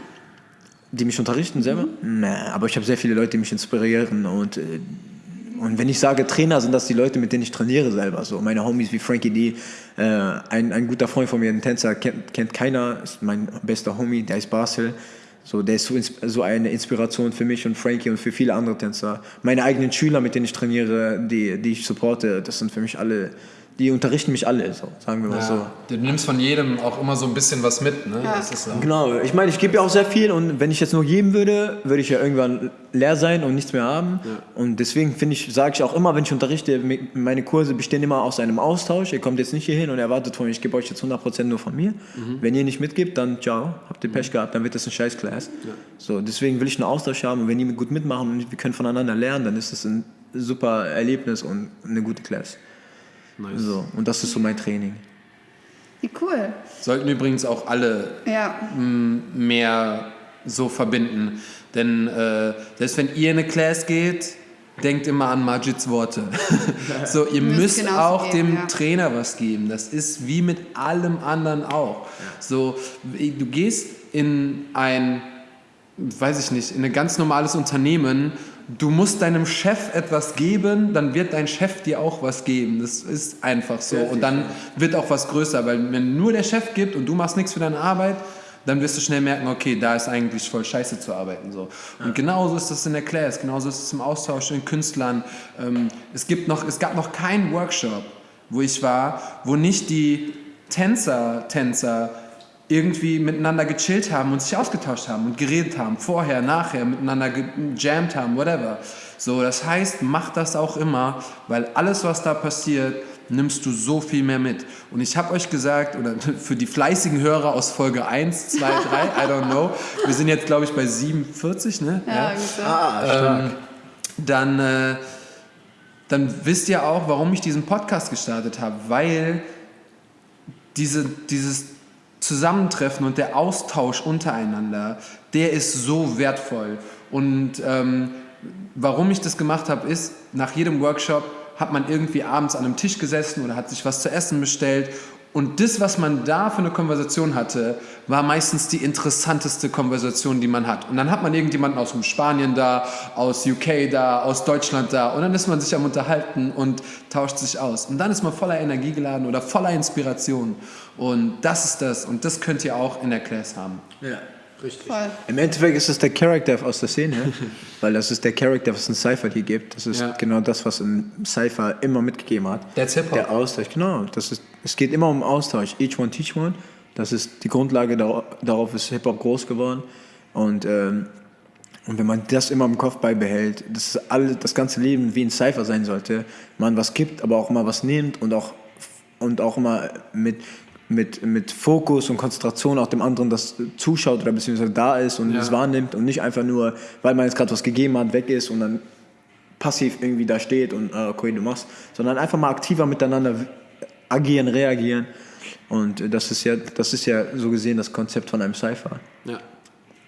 Die mich unterrichten selber? Nee, aber ich habe sehr viele Leute, die mich inspirieren und, äh, Und wenn ich sage Trainer, sind das die Leute, mit denen ich trainiere selber. So meine Homies wie Frankie D. Äh, ein, ein guter Freund von mir, ein Tänzer, kennt, kennt keiner, ist mein bester Homie, der ist Basel. So, der ist so, so eine Inspiration für mich und Frankie und für viele andere Tänzer. Meine eigenen Schüler, mit denen ich trainiere, die, die ich supporte, das sind für mich alle, die unterrichten mich alle, so, sagen wir mal so. Ja, du nimmst von jedem auch immer so ein bisschen was mit. Ne? Das ist so. Genau, ich meine, ich gebe ja auch sehr viel und wenn ich jetzt nur geben würde, würde ich ja irgendwann leer sein und nichts mehr haben. Und deswegen finde ich, sage ich auch immer, wenn ich unterrichte, meine Kurse bestehen immer aus einem Austausch. Ihr kommt jetzt nicht hier hin und erwartet von mir, ich gebe euch jetzt 100% nur von mir. Wenn ihr nicht mitgibt, dann ciao, habt ihr Pech gehabt, dann wird das ein scheiß Class. So, deswegen will ich einen Austausch haben und wenn die gut mitmachen und wir können voneinander lernen, dann ist das ein super Erlebnis und eine gute Class. So, und das ist so mein Training. Wie cool. Sollten übrigens auch alle Ja. mehr so verbinden. Denn äh, selbst wenn ihr in eine Class geht, denkt immer an Majids Worte. *laughs* so, ihr Müsst müsst auch geben, dem ja. Trainer was geben. Das ist wie mit allem anderen auch. So, du gehst in ein, weiß ich nicht, in ein ganz normales Unternehmen. Du musst deinem Chef etwas geben, dann wird dein Chef dir auch was geben. Das ist einfach so. Und dann wird auch was größer, weil wenn nur der Chef gibt und du machst nichts für deine Arbeit, dann wirst du schnell merken, okay, da ist eigentlich voll scheiße zu arbeiten. So. Und genauso ist das in der Class, genauso ist es im Austausch in Künstlern. Ähm, es, gibt noch, es gab noch keinen Workshop, wo ich war, wo nicht die Tänzer, Tänzer irgendwie miteinander gechillt haben und sich ausgetauscht haben und geredet haben, vorher, nachher, miteinander gejammt haben, whatever. So, das heißt, mach das auch immer, weil alles, was da passiert, nimmst du so viel mehr mit. Und ich habe euch gesagt, oder *laughs* für die fleißigen Hörer aus Folge 1, 2, 3, I don't know, wir sind jetzt, glaube ich, bei 47, ne? Ja, ungefähr. ähm, dann, äh, dann wisst ihr auch, warum ich diesen Podcast gestartet habe, weil diese, dieses Zusammentreffen und der Austausch untereinander, der ist so wertvoll. Und ähm, warum ich das gemacht habe, ist, nach jedem Workshop hat man irgendwie abends an einem Tisch gesessen oder hat sich was zu essen bestellt. Und das, was man da für eine Konversation hatte, war meistens die interessanteste Konversation, die man hat. Und dann hat man irgendjemanden aus dem Spanien da, aus UK da, aus Deutschland da. Und dann ist man sich am Unterhalten und tauscht sich aus. Und dann ist man voller Energie geladen oder voller Inspiration. Und das ist das. Und das könnt ihr auch in der Class haben. Ja, richtig. Voll. Im Endeffekt ist es der Charakter aus der Szene, *laughs* weil das ist der Charakter, was ein Cypher dir gibt. Das ist Ja. genau das, was ein Cypher immer mitgegeben hat. That's Hip-Hop. Der Austausch, genau. Das ist, es geht immer um Austausch. Each one, teach one. Das ist die Grundlage, dar- darauf ist Hip-Hop groß geworden. Und, ähm, und wenn man das immer im Kopf beibehält, dass alle, das ganze Leben wie ein Cypher sein sollte, man was gibt, aber auch immer was nimmt und auch, und auch immer mit, mit, mit Fokus und Konzentration auch dem anderen das zuschaut oder beziehungsweise da ist und Ja. es wahrnimmt und nicht einfach nur, weil man jetzt gerade was gegeben hat, weg ist und dann passiv irgendwie da steht und äh, okay, du machst, sondern einfach mal aktiver miteinander agieren, reagieren. Und das ist ja, das ist ja so gesehen das Konzept von einem Cypher. Ja.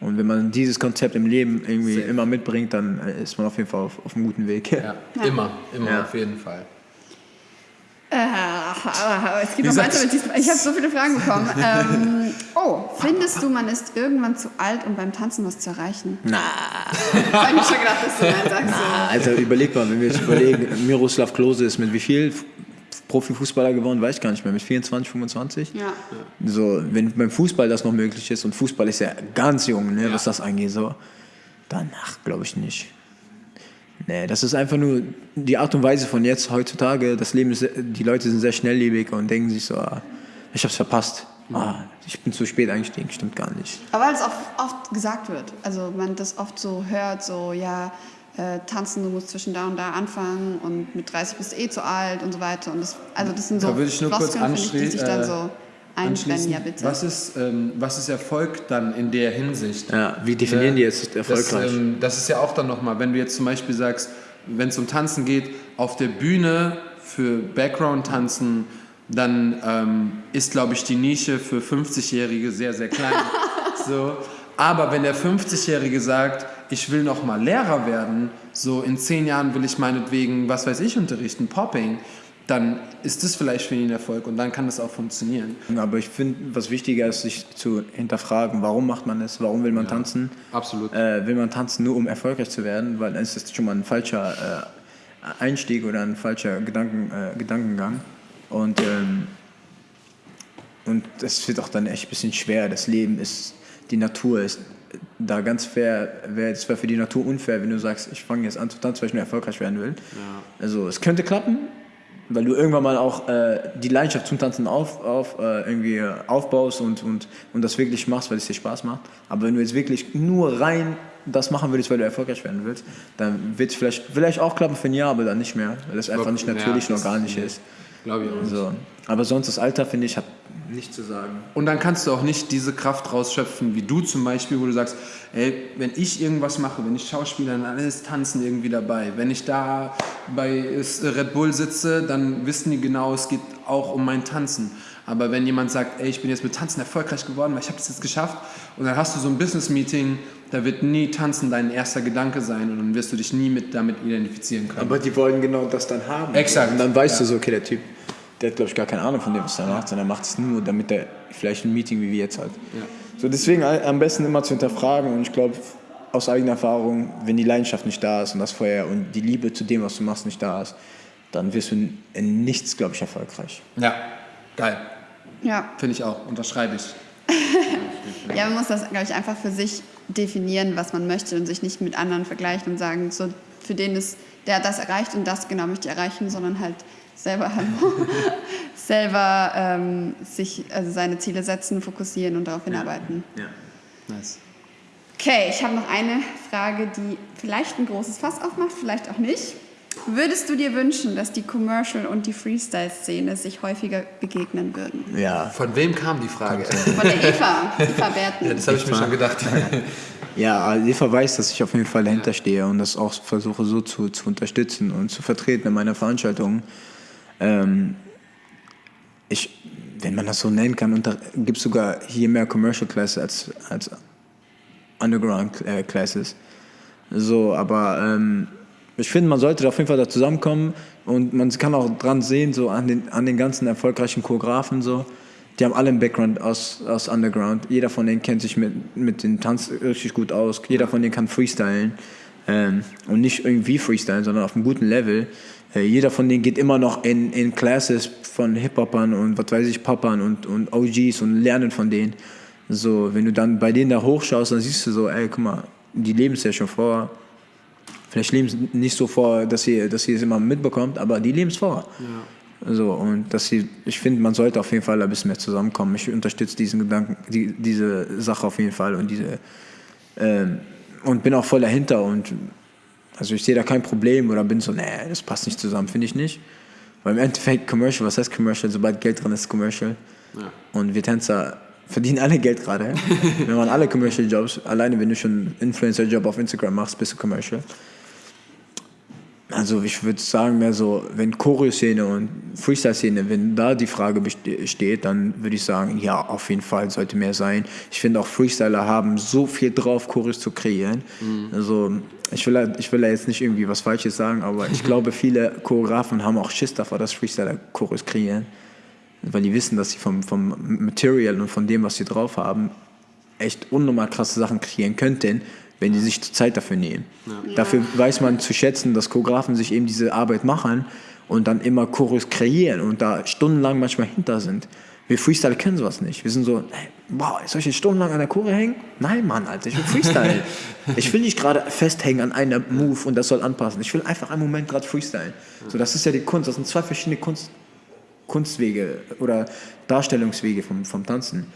Und wenn man dieses Konzept im Leben irgendwie Sehr. immer mitbringt, dann äh, ist man auf jeden Fall auf, auf einem guten Weg. ja. *laughs* Immer, immer Ja. auf jeden Fall. Äh, aber es geht Wie noch weiter mit diesem. Ich habe so viele Fragen bekommen. *laughs* ähm, oh, findest du, man ist irgendwann zu alt, um beim Tanzen was zu erreichen? Na, ich mir schon gedacht, dass du nein sagst. Alter, überleg mal, wenn wir jetzt überlegen, Miroslav Klose ist mit wie viel Profifußballer geworden, weiß ich gar nicht mehr, mit 24, 25? Ja. So, wenn beim Fußball das noch möglich ist, und Fußball ist ja ganz jung, ne, was das angeht, so, danach glaube ich nicht. Nee, das ist einfach nur die Art und Weise von jetzt, heutzutage. Das Leben ist, die Leute sind sehr schnelllebig und denken sich so, ah, ich hab's verpasst. Ah, ich bin zu spät eingestiegen, stimmt gar nicht. Aber weil es oft, oft gesagt wird. Also man das oft so hört, so ja, äh, tanzen, du musst zwischen da und da anfangen und mit 30 bist du eh zu alt und so weiter. Und das, also das sind so Da würde ich nur kurz Floskeln, finde ich, die anschli- sich dann äh, so einbrennen. Ja, bitte. Was ist, ähm, was ist Erfolg dann in der Hinsicht? Ja, wie definieren die jetzt erfolgreich? Das, ähm, das ist ja auch dann nochmal, wenn du jetzt zum Beispiel sagst, wenn es um Tanzen geht, auf der Bühne für Background-Tanzen, dann ähm, ist, glaube ich, die Nische für 50-Jährige sehr, sehr klein. *laughs* so. Aber wenn der 50-Jährige sagt, ich will noch mal Lehrer werden, so in zehn Jahren will ich meinetwegen, was weiß ich, unterrichten, Popping, dann ist das vielleicht für ihn ein Erfolg und dann kann das auch funktionieren. Aber ich finde, was wichtiger ist, sich zu hinterfragen, warum macht man es, warum will man tanzen? absolut. Äh, will man tanzen nur, um erfolgreich zu werden? Weil dann ist das schon mal ein falscher, Einstieg oder ein falscher Gedanken, äh, Gedankengang. Und, ähm, und wird auch dann echt ein bisschen schwer. Das Leben ist, die Natur ist da ganz fair. Wär, es wäre für die Natur unfair, wenn du sagst, ich fange jetzt an zu tanzen, weil ich nur erfolgreich werden will. Also es könnte klappen, weil du irgendwann mal auch äh, die Leidenschaft zum Tanzen auf, auf, äh, irgendwie aufbaust und, und, und das wirklich machst, weil es dir Spaß macht. Aber wenn du jetzt wirklich nur rein das machen würdest, weil du erfolgreich werden willst, dann wird es vielleicht, vielleicht auch klappen für ein Jahr, aber dann nicht mehr, weil das einfach nicht natürlich Ja, und organisch ist. Glaube ich auch. So. Aber sonst das Alter, finde ich, hat nichts zu sagen. Und dann kannst du auch nicht diese Kraft rausschöpfen, wie du zum Beispiel, wo du sagst, ey, wenn ich irgendwas mache, wenn ich Schauspieler, dann ist Tanzen irgendwie dabei. Wenn ich da bei Red Bull sitze, dann wissen die genau, es geht auch um mein Tanzen. Aber wenn jemand sagt, ey, ich bin jetzt mit Tanzen erfolgreich geworden, weil ich habe das jetzt geschafft, und dann hast du so ein Business-Meeting, da wird nie Tanzen dein erster Gedanke sein und dann wirst du dich nie mit damit identifizieren können. Aber die wollen genau das dann haben. Exakt. Und dann weißt du so, okay, der Typ, der hat, glaube ich, gar keine Ahnung von dem, was er macht, sondern er macht es nur, damit er vielleicht ein Meeting wie wir jetzt hat. So, deswegen am besten immer zu hinterfragen und ich glaube, aus eigener Erfahrung, wenn die Leidenschaft nicht da ist und das Feuer und die Liebe zu dem, was du machst, nicht da ist, dann wirst du in, in nichts, glaube ich, erfolgreich. Ja, geil. Ja. Finde ich auch. Unterschreibe ich. *laughs* Ja, man muss das, glaube ich, einfach für sich definieren, was man möchte und sich nicht mit anderen vergleichen und sagen, so für den ist, der hat das erreicht und das genau möchte ich erreichen, sondern halt selber, hallo, *laughs* selber ähm, sich, also seine Ziele setzen, fokussieren und darauf hinarbeiten. Ja. Nice. Okay, ich habe noch eine Frage, die vielleicht ein großes Fass aufmacht, vielleicht auch nicht. Würdest du dir wünschen, dass die Commercial- und die Freestyle-Szene sich häufiger begegnen würden? Ja, Von wem kam die Frage? Von der Eva, Eva Berten. Das habe ich mir schon gedacht. Ja, Eva weiß, dass ich auf jeden Fall dahinter stehe und das auch versuche so zu, zu unterstützen und zu vertreten in meiner Veranstaltung. Ähm, ich, wenn man das so nennen kann, gibt es sogar hier mehr Commercial Classes als, als Underground äh, Classes. So, aber ähm, ich finde, man sollte auf jeden Fall da zusammenkommen und man kann auch dran sehen, so an den, an den ganzen erfolgreichen Choreografen so. Die haben alle einen Background aus, aus Underground. Jeder von denen kennt sich mit, mit dem Tanz richtig gut aus. Jeder von denen kann freestylen. Ähm, und nicht irgendwie freestylen, sondern auf einem guten Level. Äh, jeder von denen geht immer noch in, in Classes von Hip-Hopern und was weiß ich, Poppern und, und OGs und lernen von denen. So, wenn du dann bei denen da hochschaust, dann siehst du so, ey, guck mal, die leben es ja schon vor. Vielleicht leben es nicht so vor, dass ihr, dass ihr es immer mitbekommt, aber die leben es vor. So, und dass sie, ich finde, man sollte auf jeden Fall ein bisschen mehr zusammenkommen. Ich unterstütze diesen Gedanken, die, diese Sache auf jeden Fall und diese ähm, und bin auch voll dahinter und also ich sehe da kein Problem oder bin so, nee, das passt nicht zusammen, finde ich nicht. Weil im Endeffekt Commercial, was heißt Commercial? Sobald Geld drin ist, Commercial. Und wir Tänzer verdienen alle Geld gerade. *laughs* wir machen alle Commercial Jobs. Alleine wenn du schon einen Influencer-Job auf Instagram machst, bist du Commercial. Also ich würde sagen, mehr so, wenn Choreo-Szene und Freestyle-Szene, wenn da die Frage besteht, dann würde ich sagen, ja, auf jeden Fall sollte mehr sein. Ich finde auch Freestyler haben so viel drauf, Choreos zu kreieren. Also ich will, ich will jetzt nicht irgendwie was Falsches sagen, aber ich *laughs* glaube, viele Choreografen haben auch Schiss davor, dass Freestyler Choreos kreieren. Weil die wissen, dass sie vom, vom Material und von dem, was sie drauf haben, echt unnormal krasse Sachen kreieren könnten, wenn die sich Zeit dafür nehmen. Dafür weiß man zu schätzen, dass Choreografen sich eben diese Arbeit machen und dann immer Choreos kreieren und da stundenlang manchmal hinter sind. Wir Freestyle kennen sowas nicht. Wir sind so, hey, wow, soll ich jetzt stundenlang an der Chore hängen? Nein, Mann, Alter, ich will Freestyle. *laughs* ich will nicht gerade festhängen an einer Move und das soll anpassen. Ich will einfach einen Moment gerade freestylen. So, das ist ja die Kunst. Das sind zwei verschiedene Kunst, Kunstwege oder Darstellungswege vom, vom Tanzen.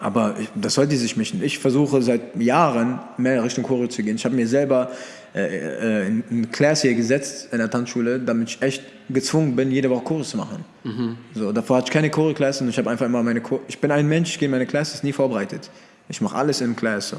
Aber ich, das sollte sich mischen. Ich versuche seit Jahren mehr Richtung Choreo zu gehen. Ich habe mir selber äh, äh, eine Class hier gesetzt in der Tanzschule, damit ich echt gezwungen bin, jede Woche Choreo zu machen. So, davor hatte ich keine Choreo-Class und ich habe einfach immer meine Choreo Ich bin ein Mensch, ich gehe in meine Classes nie vorbereitet. Ich mache alles in Class. So.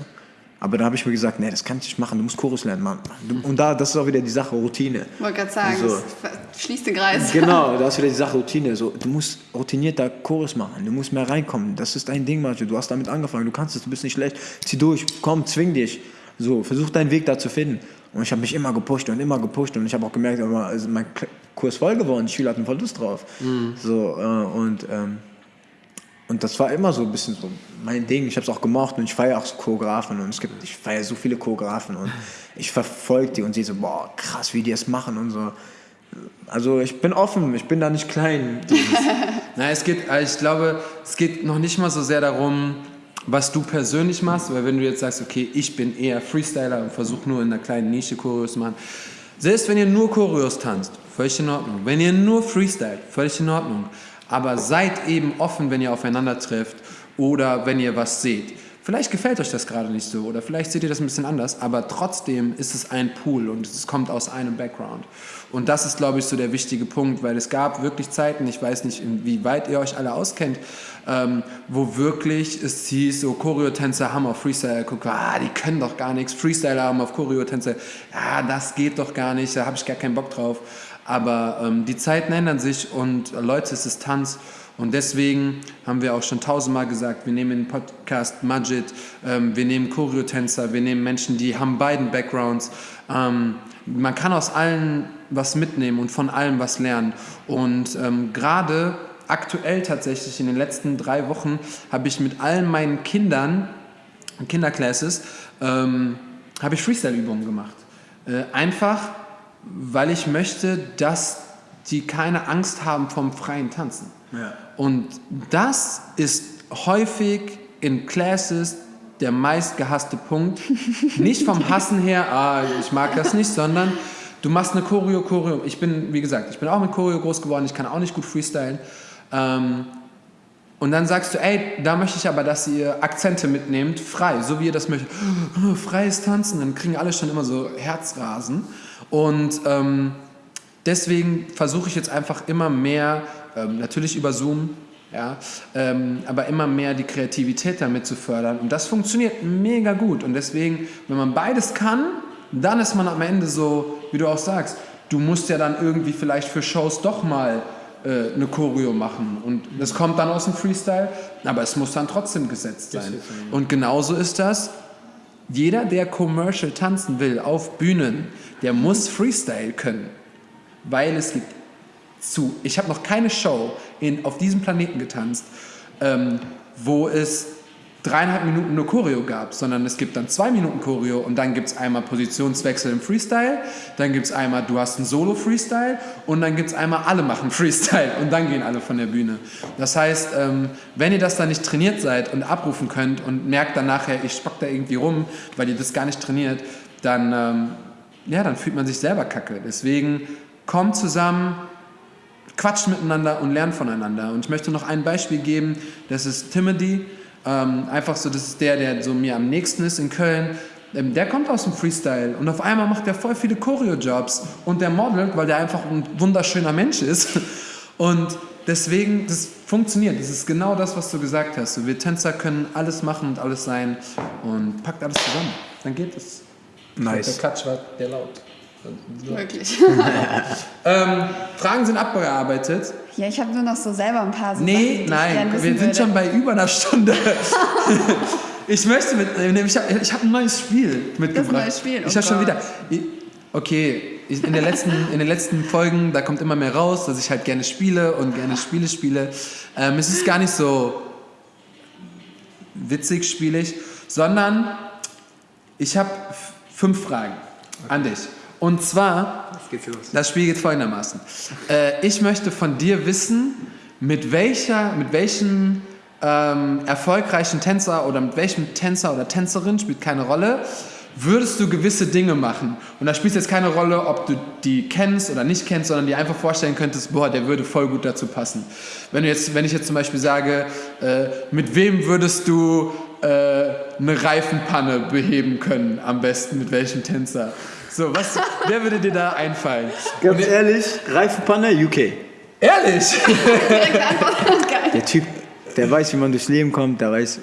Aber da habe ich mir gesagt, nee, das kann ich nicht machen, du musst Chorus lernen, Mann. Du, und da, das ist auch wieder die Sache Routine. Wollte gerade sagen, So. das schließt den Kreis. Genau, *laughs* da ist wieder die Sache Routine. So, du musst routinierter Chorus machen, du musst mehr reinkommen. Das ist dein Ding, Martin. Du hast damit angefangen, du kannst es, du bist nicht schlecht. Zieh durch, komm, zwing dich. So, versuch deinen Weg da zu finden. Und ich habe mich immer gepusht und immer gepusht und ich habe auch gemerkt, also mein Kurs voll geworden, die Schüler hatten voll Lust drauf. So, äh, und ähm, Und das war immer so ein bisschen so mein Ding. Ich habe es auch gemocht und ich feiere auch so Choreografen und es gibt, ich feiere so viele Choreografen und *laughs* ich verfolge die und sehe so, boah, krass, wie die es machen und so. Also ich bin offen, ich bin da nicht klein. *laughs* Na, es geht, also ich glaube, es geht noch nicht mal so sehr darum, was du persönlich machst, weil wenn du jetzt sagst, okay, ich bin eher Freestyler und versuche nur in einer kleinen Nische Choreos zu machen, selbst wenn ihr nur Choreos tanzt, völlig in Ordnung. Wenn ihr nur Freestylt, völlig in Ordnung. Aber seid eben offen, wenn ihr aufeinander trifft oder wenn ihr was seht. Vielleicht gefällt euch das gerade nicht so oder vielleicht seht ihr das ein bisschen anders, aber trotzdem ist es ein Pool und es kommt aus einem Background. Und das ist, glaube ich, so der wichtige Punkt, weil es gab wirklich Zeiten, ich weiß nicht, wie weit ihr euch alle auskennt, ähm, wo wirklich es hieß, so Choreotänzer haben auf Freestyle geguckt, ah, die können doch gar nichts, Freestyler haben auf Choreotänzer, ja, das geht doch gar nicht, da habe ich gar keinen Bock drauf. Aber ähm, die Zeiten ändern sich und äh, Leute, es ist Tanz und deswegen haben wir auch schon tausendmal gesagt, wir nehmen den Podcast Majid, ähm, wir nehmen Choreotänzer, wir nehmen Menschen, die haben beiden Backgrounds. Ähm, man kann aus allen was mitnehmen und von allem was lernen. Und ähm, gerade aktuell tatsächlich in den letzten drei Wochen habe ich mit allen meinen Kindern, Kinderclasses, ähm, habe ich Freestyle-Übungen gemacht. Äh, einfach, weil ich möchte, dass die keine Angst haben vom freien Tanzen. Ja. Und das ist häufig in Classes der meistgehasste Punkt. *laughs* Nicht vom Hassen her, ah, ich mag das nicht, sondern du machst eine Choreo, Choreo. Ich bin, wie gesagt, ich bin auch mit Choreo groß geworden, ich kann auch nicht gut freestylen. Ähm, und dann sagst du, ey, da möchte ich aber, dass ihr Akzente mitnehmt, frei, so wie ihr das möchtet. *gasps* Freies Tanzen, dann kriegen alle schon immer so Herzrasen. Und ähm, deswegen versuche ich jetzt einfach immer mehr ähm, natürlich über Zoom, ja, ähm, aber immer mehr die Kreativität damit zu fördern. Und das funktioniert mega gut. Und deswegen, wenn man beides kann, dann ist man am Ende so, wie du auch sagst, du musst ja dann irgendwie vielleicht für Shows doch mal äh, eine Choreo machen. Und das kommt dann aus dem Freestyle, aber es muss dann trotzdem gesetzt sein. Und genauso ist das. Jeder, der commercial tanzen will auf Bühnen, der muss Freestyle können. Weil es gibt zu. Ich habe noch keine Show in, auf diesem Planeten getanzt, ähm, wo es dreieinhalb Minuten nur Choreo gab, sondern es gibt dann zwei Minuten Choreo und dann gibt es einmal Positionswechsel im Freestyle, dann gibt es einmal, du hast einen Solo-Freestyle und dann gibt es einmal, alle machen Freestyle und dann gehen alle von der Bühne. Das heißt, ähm, wenn ihr das dann nicht trainiert seid und abrufen könnt und merkt dann nachher, ich spock da irgendwie rum, weil ihr das gar nicht trainiert, dann, ähm, ja, dann fühlt man sich selber kacke. Deswegen kommt zusammen, quatscht miteinander und lernt voneinander. Und ich möchte noch ein Beispiel geben, das ist Timothy, ähm, einfach so, das ist der, der so mir am nächsten ist in Köln. Ähm, der kommt aus dem Freestyle und auf einmal macht er voll viele Choreo-Jobs und der modelt, weil der einfach ein wunderschöner Mensch ist. *laughs* Und deswegen, das funktioniert. Das ist genau das, was du gesagt hast. So, wir Tänzer können alles machen und alles sein und packt alles zusammen. Dann geht es. Nice. Der Klatsch war der laut. Wirklich. *laughs* ähm, Fragen sind abgearbeitet. Ja, ich habe nur noch so selber ein paar so Nee, Sachen, nein, wir sind würde. schon bei über einer Stunde. *laughs* ich möchte mit, ich habe ich hab ein neues Spiel mitgebracht. Das neues Spiel. Oh ich habe schon wieder. Okay, in, der letzten, in den letzten Folgen, da kommt immer mehr raus, dass ich halt gerne spiele und gerne Spiele spiele. Ähm, es ist gar nicht so witzig spielig, sondern ich habe fünf Fragen okay. an dich. Und zwar, das Spiel geht folgendermaßen. Äh, ich möchte von dir wissen, mit, welcher, mit welchem ähm, erfolgreichen Tänzer oder mit welchem Tänzer oder Tänzerin, spielt keine Rolle, würdest du gewisse Dinge machen. Und da spielt jetzt keine Rolle, ob du die kennst oder nicht kennst, sondern dir einfach vorstellen könntest, boah, der würde voll gut dazu passen. Wenn, du jetzt, wenn ich jetzt zum Beispiel sage, äh, mit wem würdest du äh, eine Reifenpanne beheben können, am besten, mit welchem Tänzer? So, was, wer würde dir da einfallen? Ganz Und ehrlich, Reifenpanne, UK. Ehrlich? der Typ, der weiß, wie man durchs Leben kommt, der weiß,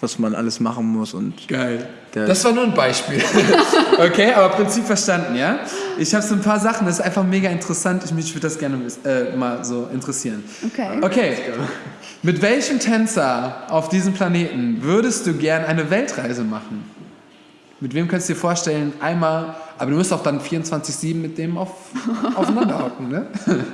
was man alles machen muss. Und Geil. Das war nur ein Beispiel. *laughs* okay, aber Prinzip verstanden, ja? Ich habe so ein paar Sachen, das ist einfach mega interessant. Ich, mich würde das gerne äh, mal so interessieren. Okay. Okay. Mit welchem Tänzer auf diesem Planeten würdest du gern eine Weltreise machen? Mit wem könntest du dir vorstellen, einmal, aber du musst auch dann 24-7 mit dem auf, aufeinander hocken, ne? *laughs*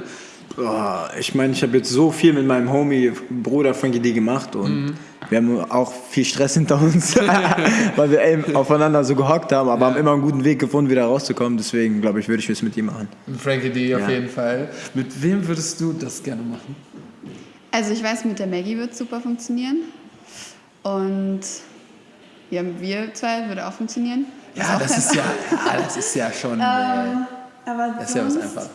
Boah, ich meine, ich habe jetzt so viel mit meinem Homie, Bruder Frankie D gemacht und Mhm. wir haben auch viel Stress hinter uns, *laughs* weil wir eben aufeinander so gehockt haben, aber haben immer einen guten Weg gefunden, wieder rauszukommen. Deswegen glaube ich, würde ich es mit ihm machen. Mit Frankie D auf Ja. jeden Fall. Mit wem würdest du das gerne machen? Also ich weiß, mit der Maggie wird super funktionieren. Und ja, wir zwei würde auch funktionieren. Ja, auch das kein- ist ja, ja, das ist ja schon. äh, Ähm, aber das ist ja was sonst- einfach.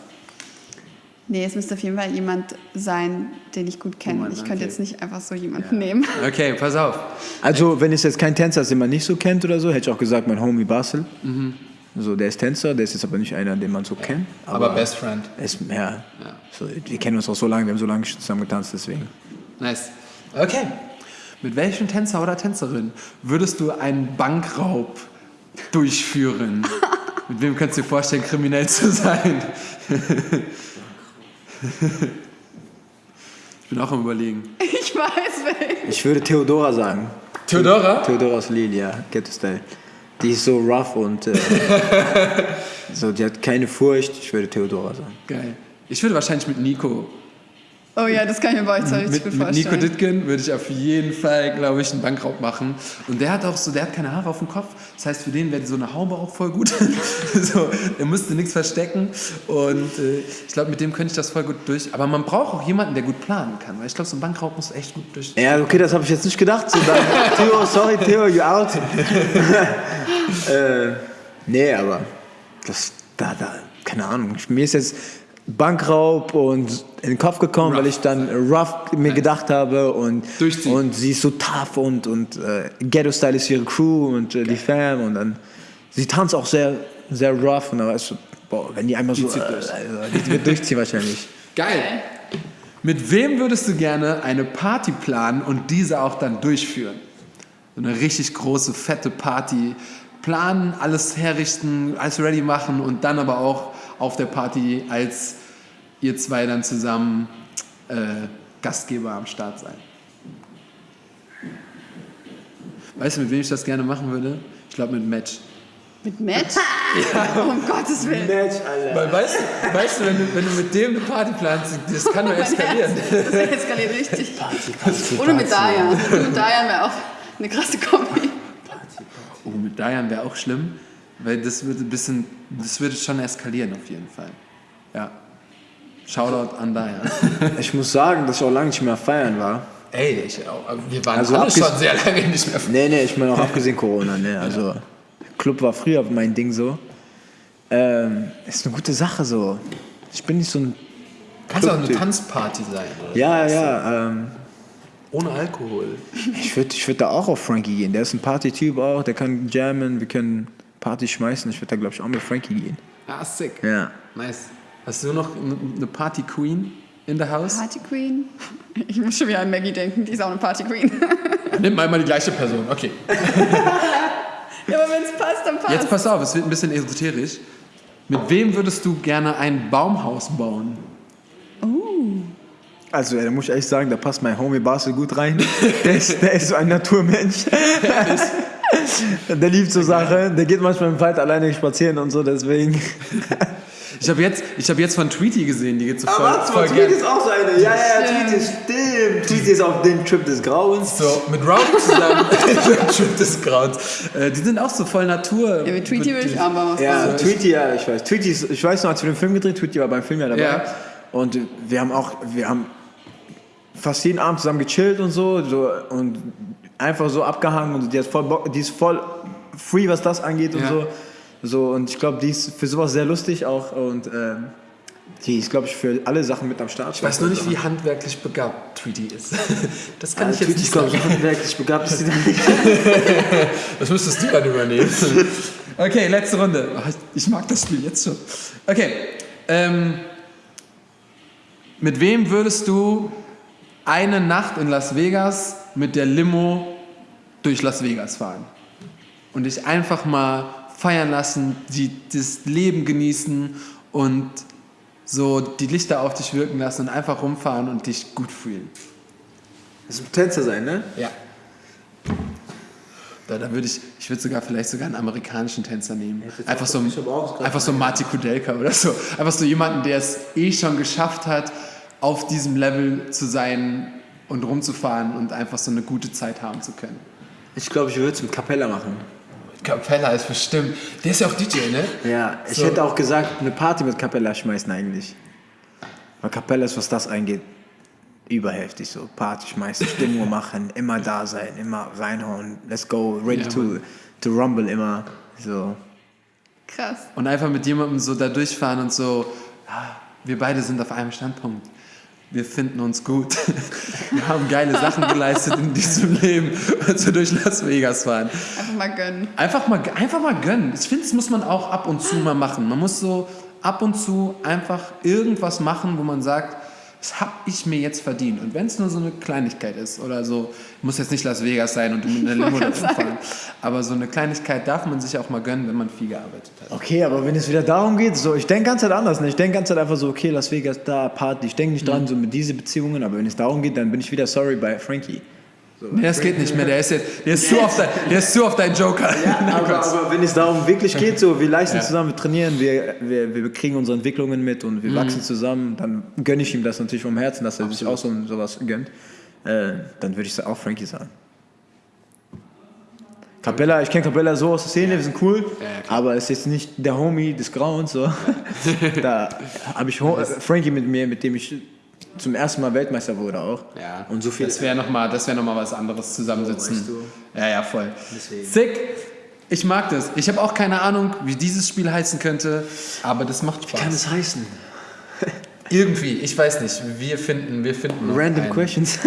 Nee, es müsste auf jeden Fall jemand sein, den ich gut kenne. Mann, ich könnte okay. jetzt nicht einfach so jemanden nehmen. Okay, pass auf. Also, wenn es jetzt kein Tänzer ist, den man nicht so kennt oder so, hätte ich auch gesagt, mein Homie Basel. Mhm. So, der ist Tänzer, der ist jetzt aber nicht einer, den man so kennt. Aber, Best Friend. ist, ja, So, wir kennen uns auch so lange, wir haben so lange zusammen getanzt, deswegen. Nice. Okay. Mit welchem Tänzer oder Tänzerin würdest du einen Bankraub durchführen? *laughs* Mit wem könntest du dir vorstellen, kriminell zu sein? ich bin auch am überlegen. Ich weiß welchen. Ich würde Theodora sagen. Theodora? Theodoras Lil, ja, Ghetto Style. Die ist so rough und äh, *laughs* so, die hat keine Furcht. Ich würde Theodora sagen. Geil. Ich würde wahrscheinlich mit Nico. Oh ja, das kann ich mir bei euch zwar richtig Mit, gut mit Nico vorstellen. Dittgen würde ich auf jeden Fall, glaube ich, einen Bankraub machen. Und der hat auch so, der hat keine Haare auf dem Kopf. Das heißt, für den wäre so eine Haube auch voll gut. *laughs* so, er müsste nichts verstecken. Und äh, ich glaube, mit dem könnte ich das voll gut durch. Aber man braucht auch jemanden, der gut planen kann. Weil ich glaube, so ein Bankraub muss echt gut durch. Ja, okay, das habe ich jetzt nicht gedacht. So, dann, Theo, sorry, Theo, you out. *laughs* äh, nee, aber das, da, da, keine Ahnung. Mir ist jetzt Bankraub und in den Kopf gekommen, weil ich dann rough mir gedacht habe und, Durchziehen. und sie ist so tough und, und äh, Ghetto-Style ist ihre Crew und äh, die Fam und dann, sie tanzt auch sehr, sehr rough und dann weißt du, boah, wenn die einmal so, zieht äh, durch. also, die wird durchziehen wahrscheinlich. *laughs* Geil. Mit wem würdest du gerne eine Party planen und diese auch dann durchführen? So eine richtig große, fette Party. Planen, alles herrichten, alles ready machen und dann aber auch auf der Party als ihr zwei dann zusammen äh, Gastgeber am Start sein. Weißt du, mit wem ich das gerne machen würde? Ich glaube mit Match. Mit Matt? *laughs* Um Gottes Willen. Weil weißt, du- weißt du, wenn du, wenn du mit dem eine Party planst, das kann nur *laughs* eskalieren. Herz, Das eskaliert richtig. Ohne mit Dayan. Mit Dayan wäre auch eine krasse Kombi. Oh, mit Dayan wäre auch schlimm, weil das würde ein bisschen, das würde schon eskalieren auf jeden Fall. Ja. Shoutout an Dayan. *laughs* Ich muss sagen, dass ich auch lange nicht mehr feiern war. Ey, ich, auch- wir waren Also alle schon sehr lange nicht mehr. Nee, nee, ich meine auch abgesehen Corona, ne? Also Club war früher mein Ding so. Ähm, ist eine gute Sache so. Ich bin nicht so ein. Kann es auch eine. Tanzparty sein. Oder? Ja, ja, ähm, Ohne Alkohol. ich würde ich würd da auch auf Frankie gehen. Der ist ein Party-Typ auch, der kann jammen, wir können Party schmeißen. Ich würde da, glaube ich, auch mit Frankie gehen. Ah, sick. Ja. Nice. Hast du noch eine- Party Queen in der Haus? Party Queen? Ich muss schon wieder an Maggie denken, die ist auch eine Party Queen. *laughs* Nimm mal immer die gleiche Person. Okay. ja, aber wenn es passt, dann passt. Jetzt pass auf, es wird ein bisschen esoterisch. Mit wem würdest du gerne ein Baumhaus bauen? Also, ja, da muss ich ehrlich sagen, da passt mein Homie Basel gut rein. Der ist, der ist so ein Naturmensch. *laughs* *laughs* der liebt so Sachen. Der geht manchmal im Wald alleine spazieren und so, deswegen. *laughs* Ich habe jetzt, ich hab jetzt von Tweety gesehen, die geht so voll, Ah, warte voll mal, gern. Tweety ist auch so eine. Ja, ja, ja, Tweety ist stimmt. Tweety ist auf dem Trip des Grauens. So, mit Rowdy zusammen, *laughs* Trip des Grauens. Äh, die sind auch so voll Natur. ja, mit Tweety würde ich auch mal was Ja, machen. Tweety, ja, ich weiß. Tweety ist, ich weiß noch, als wir den Film gedreht, Tweety war beim Film ja dabei. Ja. Und wir haben auch, wir haben fast jeden Abend zusammen gechillt und so, so und einfach so abgehangen und die, hat voll Bock, die ist voll free, was das angeht und Ja. so. So, und ich glaube, die ist für sowas sehr lustig auch und ähm, die ist, glaube ich, für alle Sachen mit am Start. Ich weiß nur nicht, wie handwerklich begabt Tweety ist. *laughs* Das kann ja, ich jetzt Tweety nicht glaube sagen. ich, handwerklich begabt. Ist die dann nicht. *laughs* Das müsstest du dann übernehmen. *laughs* Okay, letzte Runde. Ich mag das Spiel jetzt schon. Okay. Ähm, mit wem würdest du eine Nacht in Las Vegas mit der Limo durch Las Vegas fahren? Und dich einfach mal feiern lassen, die, das Leben genießen und so die Lichter auf dich wirken lassen und einfach rumfahren und dich gut fühlen. Das muss ein Tänzer sein, ne? Ja. Da, da würde ich, ich würde sogar vielleicht sogar einen amerikanischen Tänzer nehmen. Einfach so, einfach so Marty Kudelka oder so. Einfach so jemanden, der es eh schon geschafft hat, auf diesem Level zu sein und rumzufahren und einfach so eine gute Zeit haben zu können. Ich glaube, ich würde es mit Capella machen. Capella ist bestimmt. Der ist ja auch DJ, ne? Ja, ich So. hätte auch gesagt, eine Party mit Capella schmeißen eigentlich. Weil Capella ist, was das eingeht, überheftig so. Party schmeißen, *laughs* Stimmung machen, immer da sein, immer reinhauen, let's go, ready Ja, to, to rumble, immer so. Krass. Und einfach mit jemandem so da durchfahren und so, wir beide sind auf einem Standpunkt. Wir finden uns gut. *laughs* Wir haben geile Sachen geleistet in diesem Leben und so durch Las Vegas fahren. Einfach mal gönnen. Einfach mal, einfach mal gönnen. Ich finde, das muss man auch ab und zu mal machen. Man muss so ab und zu einfach irgendwas machen, wo man sagt, das habe ich mir jetzt verdient. Und wenn es nur so eine Kleinigkeit ist oder so, muss jetzt nicht Las Vegas sein und du mit einer Limo wollte da gerade sagen. fahren. Aber so eine Kleinigkeit darf man sich auch mal gönnen, wenn man viel gearbeitet hat. Okay, aber wenn es wieder darum geht, so, ich denke ganz Zeit anders. Ne? Ich denke ganz Zeit einfach so, okay, Las Vegas, da, Party. Ich denke nicht dran, so mit diesen Beziehungen, aber wenn es darum geht, dann bin ich wieder sorry bei Frankie. Nee, das geht nicht mehr. Der ist, jetzt, der ist, zu, auf dein, der ist zu auf deinen Joker. *laughs* aber, aber wenn es darum wirklich geht, so, wir leisten Ja. zusammen, wir trainieren, wir, wir, wir kriegen unsere Entwicklungen mit und wir wachsen zusammen, dann gönne ich ihm das natürlich vom Herzen, dass er sich auch so sowas gönnt. Äh, dann würde ich auch Frankie sagen. Capella, ich kenne Capella so aus der Szene, wir sind cool, Ja, ja, aber ist jetzt nicht der Homie des Grauens. So. *laughs* da habe ich Frankie mit mir, mit dem ich zum ersten Mal Weltmeister wurde auch. Ja, Und so viel. Das wäre nochmal wär noch mal was anderes zusammensitzen. weißt du. Ja, ja, voll. Deswegen. Sick. Ich mag das. Ich habe auch keine Ahnung, wie dieses Spiel heißen könnte, aber das macht Spaß. kann es heißen? *laughs* Irgendwie, ich weiß nicht. Wir finden, wir finden. Random einen. *laughs* questions.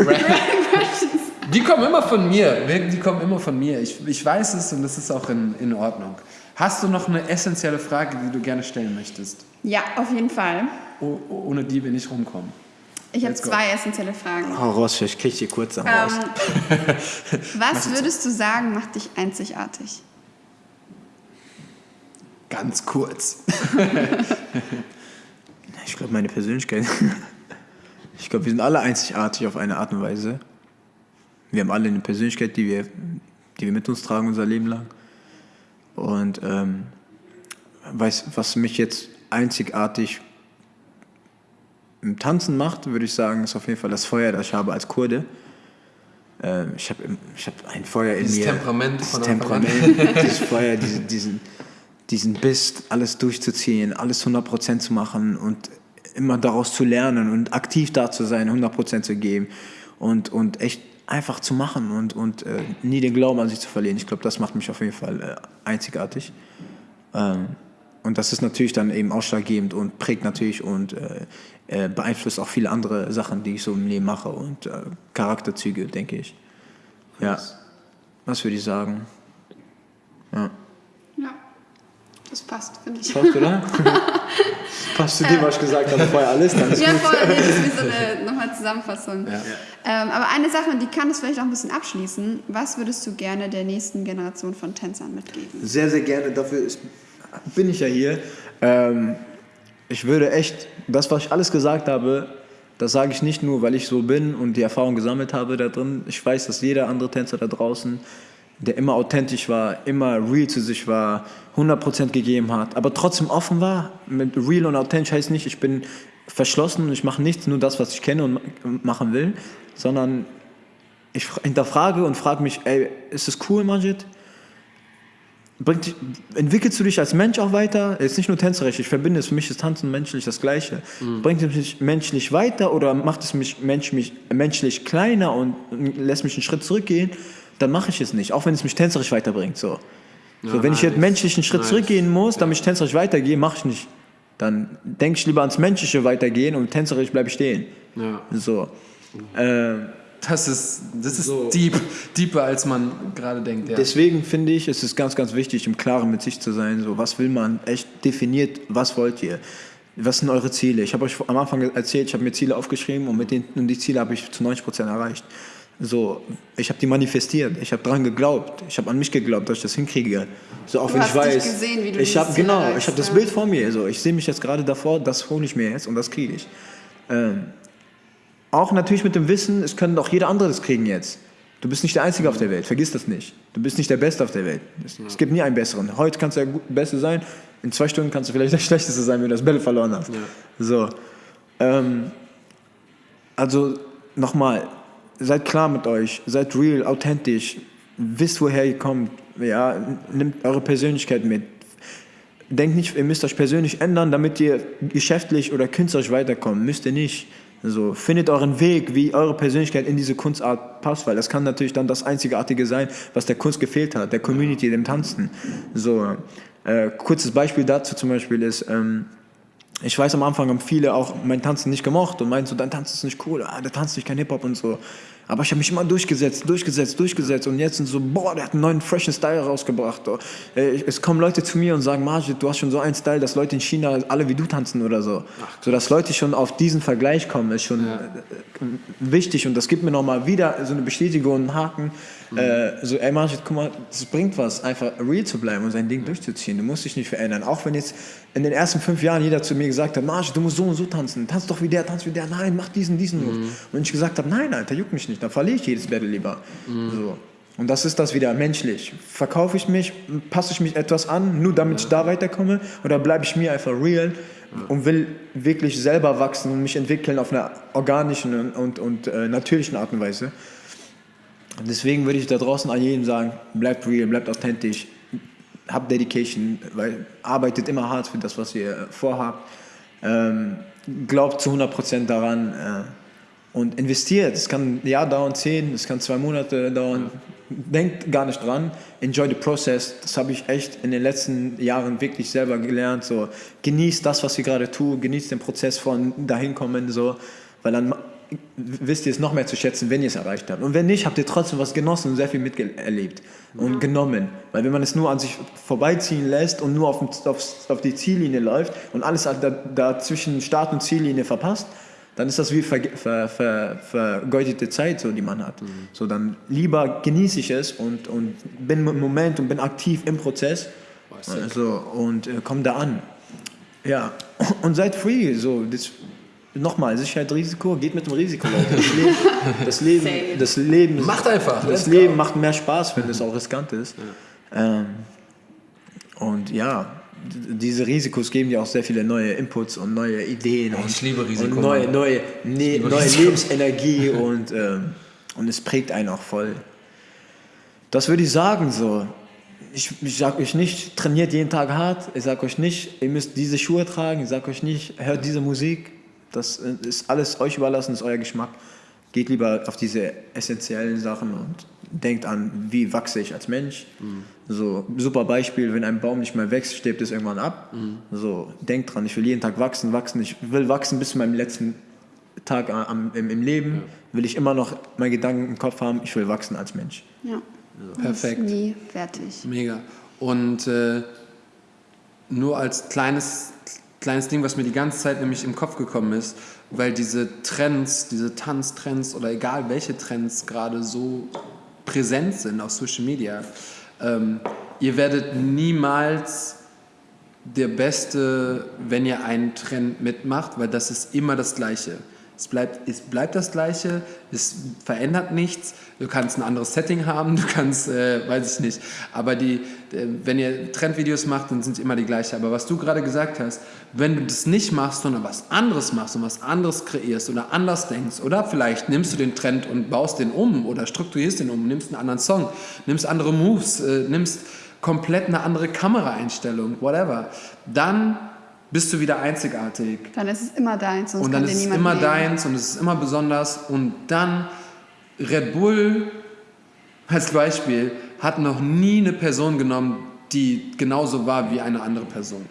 Die kommen immer von mir. Die kommen immer von mir. Ich, ich weiß es und das ist auch in, in Ordnung. Hast du noch eine essentielle Frage, die du gerne stellen möchtest? Ja, auf jeden Fall. Oh, ohne die wir nicht rumkommen. Ich habe go. zwei essentielle Fragen. Hau raus, vielleicht krieg ich die kurz am. Ähm, *laughs* was würdest du sagen, macht dich einzigartig? Ganz kurz. *laughs* Ich glaube, meine Persönlichkeit. *laughs* Ich glaube, wir sind alle einzigartig auf eine Art und Weise. Wir haben alle eine Persönlichkeit, die wir, die wir mit uns tragen unser Leben lang. Und ähm, weiß, was mich jetzt einzigartig im Tanzen macht, würde ich sagen, ist auf jeden Fall das Feuer, das ich habe als Kurde. Ähm, ich habe ich hab ein Feuer in Dieses mir. Temperament dieses von. Temperament, *laughs* dieses Feuer, diese, diesen, diesen Biss, alles durchzuziehen, alles 100% zu machen und immer daraus zu lernen und aktiv da zu sein, 100% zu geben und, und echt einfach zu machen und, und äh, nie den Glauben an sich zu verlieren. Ich glaube, das macht mich auf jeden Fall äh, einzigartig. Ähm, und das ist natürlich dann eben ausschlaggebend und prägt natürlich und äh, äh, beeinflusst auch viele andere Sachen, die ich so im Leben mache und äh, Charakterzüge, denke ich. Ja, was würde ich sagen? Ja. Ja, das passt, finde ich. Passt, oder? *laughs* Passt zu dem, was ich gesagt habe, vorher alles, dann ist Ja, gut. nee, das ist wie so eine nochmal Zusammenfassung. Ja. Ähm, aber eine Sache, die kann das vielleicht auch ein bisschen abschließen. Was würdest du gerne der nächsten Generation von Tänzern mitgeben? Sehr, sehr gerne. Dafür ist, bin ich ja hier. Ähm, ich würde echt, das, was ich alles gesagt habe, das sage ich nicht nur, weil ich so bin und die Erfahrung gesammelt habe da drin. Ich weiß, dass jeder andere Tänzer da draußen, der immer authentisch war, immer real zu sich war, 100% gegeben hat, aber trotzdem offen war. Mit real und authentisch heißt nicht, ich bin verschlossen und ich mache nichts, nur das, was ich kenne und ma- machen will, sondern ich fra- hinterfrage und frage mich, ey, ist das cool, Majid? Bringt, entwickelst du dich als Mensch auch weiter? Jetzt nicht nur tänzerisch, ich verbinde es, für mich ist Tanzen menschlich das Gleiche. Bringt es mich menschlich weiter oder macht es mich, mensch, mich menschlich kleiner und lässt mich einen Schritt zurückgehen? Dann mache ich es nicht, auch wenn es mich tänzerisch weiterbringt. So. so, wenn ich jetzt menschlich einen Schritt Nice. zurückgehen muss, damit ich tänzerisch weitergehe, mache ich nicht. Dann denke ich lieber ans Menschliche weitergehen und tänzerisch bleibe ich stehen. Ja. So. Ähm, Das ist, das ist So. deep, deeper, als man gerade denkt. Ja. Deswegen finde ich, es ist ganz, ganz wichtig, im Klaren mit sich zu sein. So, was will man? Echt definiert, was wollt ihr? Was sind eure Ziele? Ich habe euch am Anfang erzählt, ich habe mir Ziele aufgeschrieben und, mit den, und die Ziele habe ich zu 90 Prozent erreicht. So, ich habe die manifestiert, ich habe daran geglaubt, ich habe an mich geglaubt, dass ich das hinkriege. So, auch Du wenn hast ich dich weiß, gesehen, wie du ich habe genau, erreichst, ich habe das ja. Bild vor mir. So, ich sehe mich jetzt gerade davor, das hole ich mir jetzt und das kriege ich. Ähm, auch natürlich mit dem Wissen, es können auch jeder andere das kriegen jetzt. Du bist nicht der Einzige auf der Welt, vergiss das nicht. Du bist nicht der Beste auf der Welt. Es, es gibt nie einen Besseren. Heute kannst du der Beste sein, in zwei Stunden kannst du vielleicht der *laughs* Schlechteste sein, wenn du das Bälle verloren hast. Ja. So. Ähm, also nochmal, seid klar mit euch, seid real, authentisch, wisst, woher ihr kommt, ja, nimmt eure Persönlichkeit mit. Denkt nicht, ihr müsst euch persönlich ändern, damit ihr geschäftlich oder künstlerisch weiterkommt. Müsst ihr nicht. Also findet euren Weg, wie eure Persönlichkeit in diese Kunstart passt, weil das kann natürlich dann das Einzigartige sein, was der Kunst gefehlt hat, der Community, dem Tanzen. So, äh, kurzes Beispiel dazu zum Beispiel ist, ähm, ich weiß am Anfang haben viele auch mein Tanzen nicht gemocht und meinten so, dein Tanzen ist nicht cool, ah, der tanzt nicht kein Hip-Hop und so. Aber ich habe mich immer durchgesetzt, durchgesetzt, durchgesetzt und jetzt sind so, boah, der hat einen neuen freshen Style rausgebracht. Oh. Es kommen Leute zu mir und sagen, Majid, du hast schon so einen Style, dass Leute in China alle wie du tanzen oder so. So dass Leute schon auf diesen Vergleich kommen, ist schon ja. Äh, wichtig und das gibt mir nochmal wieder so eine Bestätigung, einen Haken. Mhm. Äh, so, ey Majid, guck mal, es bringt was, einfach real zu bleiben und sein Ding durchzuziehen. Du musst dich nicht verändern. Auch wenn jetzt in den ersten fünf Jahren jeder zu mir gesagt hat, Marsch, du musst so und so tanzen, tanz doch wie der, tanz wie der, nein, mach diesen, diesen mhm. Und ich gesagt habe, nein, Alter, juckt mich nicht, dann verliere ich jedes Battle lieber. Mhm. So. Und das ist das wieder, menschlich. Verkaufe ich mich, passe ich mich etwas an, nur damit ja. ich da weiterkomme, oder bleibe ich mir einfach real ja. und will wirklich selber wachsen und mich entwickeln auf einer organischen und, und, und äh, natürlichen Art und Weise. Und deswegen würde ich da draußen an jedem sagen, bleibt real, bleibt authentisch, habt Dedication, weil arbeitet immer hart für das, was ihr vorhabt. Ähm, glaubt zu 100% daran äh, und investiert. Es kann ein Jahr dauern, zehn, es kann zwei Monate dauern. Denkt gar nicht dran. Enjoy the process. Das habe ich echt in den letzten Jahren wirklich selber gelernt. So, genießt das, was ihr gerade tut. Genießt den Prozess von dahin kommen. So, weil dann wisst ihr es noch mehr zu schätzen, wenn ihr es erreicht habt. Und wenn nicht, habt ihr trotzdem was genossen und sehr viel miterlebt und ja. genommen. Weil wenn man es nur an sich vorbeiziehen lässt und nur auf, auf, auf die Ziellinie läuft und alles da, da zwischen Start und Ziellinie verpasst, dann ist das wie ver, ver, ver, vergeudete Zeit, so, die man hat. Mhm. So, dann lieber genieße ich es und, und bin im Moment und bin aktiv im Prozess also, und äh, komme da an. Ja, und seid free. So, das, Nochmal, Sicherheit, Risiko, geht mit dem Risiko, Leute. Das Leben, das *laughs* Leben, das Leben macht einfach. Das Leben macht mehr Spaß, wenn es auch riskant ist. Ja. Ähm, und ja, diese Risikos geben dir auch sehr viele neue Inputs und neue Ideen. Oh, ich liebe Risiko. Und neue, neue, ne, neue Risiko. Lebensenergie *laughs* und, ähm, und es prägt einen auch voll. Das würde ich sagen so. Ich, ich sage euch nicht, trainiert jeden Tag hart. Ich sage euch nicht, ihr müsst diese Schuhe tragen. Ich sage euch nicht, hört diese Musik. Das ist alles euch überlassen, ist euer Geschmack. Geht lieber auf diese essentiellen Sachen und denkt an, wie wachse ich als Mensch. Mhm. So, super Beispiel, wenn ein Baum nicht mehr wächst, stirbt es irgendwann ab. Mhm. So, denkt dran, ich will jeden Tag wachsen, wachsen. Ich will wachsen bis zu meinem letzten Tag am, im, im, Leben. Ja. Will ich immer noch meinen Gedanken im Kopf haben, ich will wachsen als Mensch. Ja. So. Perfekt. nie fertig. Mega. Und äh, nur als kleines kleines Ding, was mir die ganze Zeit nämlich im Kopf gekommen ist, weil diese Trends, diese Tanztrends oder egal welche Trends gerade so präsent sind auf Social Media, ähm, ihr werdet niemals der Beste, wenn ihr einen Trend mitmacht, weil das ist immer das Gleiche. Es bleibt, es bleibt das Gleiche, es verändert nichts. Du kannst ein anderes Setting haben, du kannst, äh, weiß ich nicht. Aber die, äh, wenn ihr Trendvideos macht, dann sind sie immer die gleiche. Aber was du gerade gesagt hast, wenn du das nicht machst, sondern was anderes machst und was anderes kreierst oder anders denkst, oder vielleicht nimmst du den Trend und baust den um oder strukturierst den um, nimmst einen anderen Song, nimmst andere Moves, äh, nimmst komplett eine andere Kameraeinstellung, whatever, dann bist du wieder einzigartig. Dann ist es immer deins. Und dann ist es immer nehmen. deins und es ist immer besonders. Und dann Red Bull als Beispiel hat noch nie eine Person genommen, die genauso war wie eine andere Person.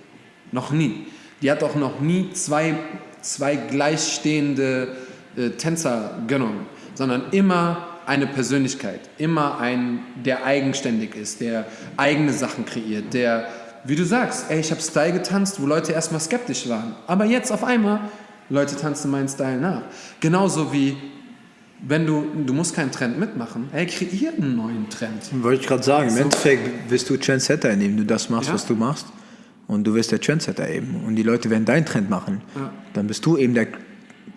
Noch nie. Die hat auch noch nie zwei, zwei gleichstehende äh, Tänzer genommen, sondern immer eine Persönlichkeit, immer ein, der eigenständig ist, der eigene Sachen kreiert, der wie du sagst, ey, ich habe Style getanzt, wo Leute erstmal skeptisch waren. Aber jetzt auf einmal, Leute tanzen meinen Style nach. Genauso wie, wenn du, du musst keinen Trend mitmachen, ey, kreier einen neuen Trend. Wollte ich gerade sagen, im so. Endeffekt wirst du Trendsetter, indem du das machst, ja. was du machst. Und du wirst der Trendsetter eben. Und die Leute werden deinen Trend machen. Ja. Dann bist du eben der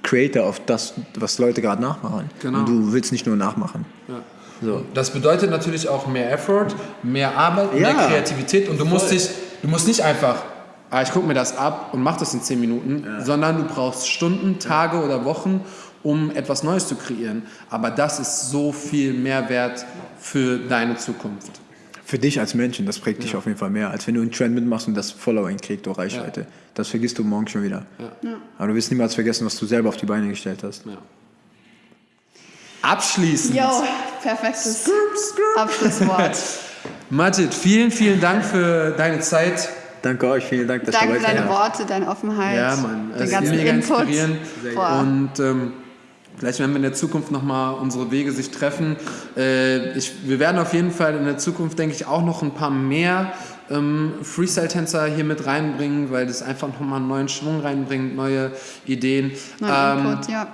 Creator auf das, was Leute gerade nachmachen. Genau. Und du willst nicht nur nachmachen. Ja. So. Das bedeutet natürlich auch mehr Effort, mehr Arbeit, Ja. mehr Kreativität und du musst Voll. dich, du musst nicht einfach, ah, ich gucke mir das ab und mach das in 10 Minuten, sondern du brauchst Stunden, Tage oder Wochen, um etwas Neues zu kreieren. Aber das ist so viel Mehrwert für deine Zukunft. Für dich als Menschen, das prägt dich auf jeden Fall mehr, als wenn du einen Trend mitmachst und das Following kriegt oder Reichweite. Das vergisst du morgen schon wieder. Aber du wirst niemals vergessen, was du selber auf die Beine gestellt hast. Ja. Abschließend. Yo, perfektes Abschlusswort. *laughs* Majid, vielen, vielen Dank für deine Zeit. Danke euch, vielen Dank, dass Danke ihr für dabei deine seid. Worte, deine Offenheit, Ja, Mann, den ganzen Input. Und ähm, vielleicht werden wir in der Zukunft nochmal unsere Wege sich treffen. Äh, ich, wir werden auf jeden Fall in der Zukunft, denke ich, auch noch ein paar mehr ähm, Freestyle-Tänzer hier mit reinbringen, weil das einfach nochmal einen neuen Schwung reinbringt, neue Ideen. Neuen Ähm, Input, ja.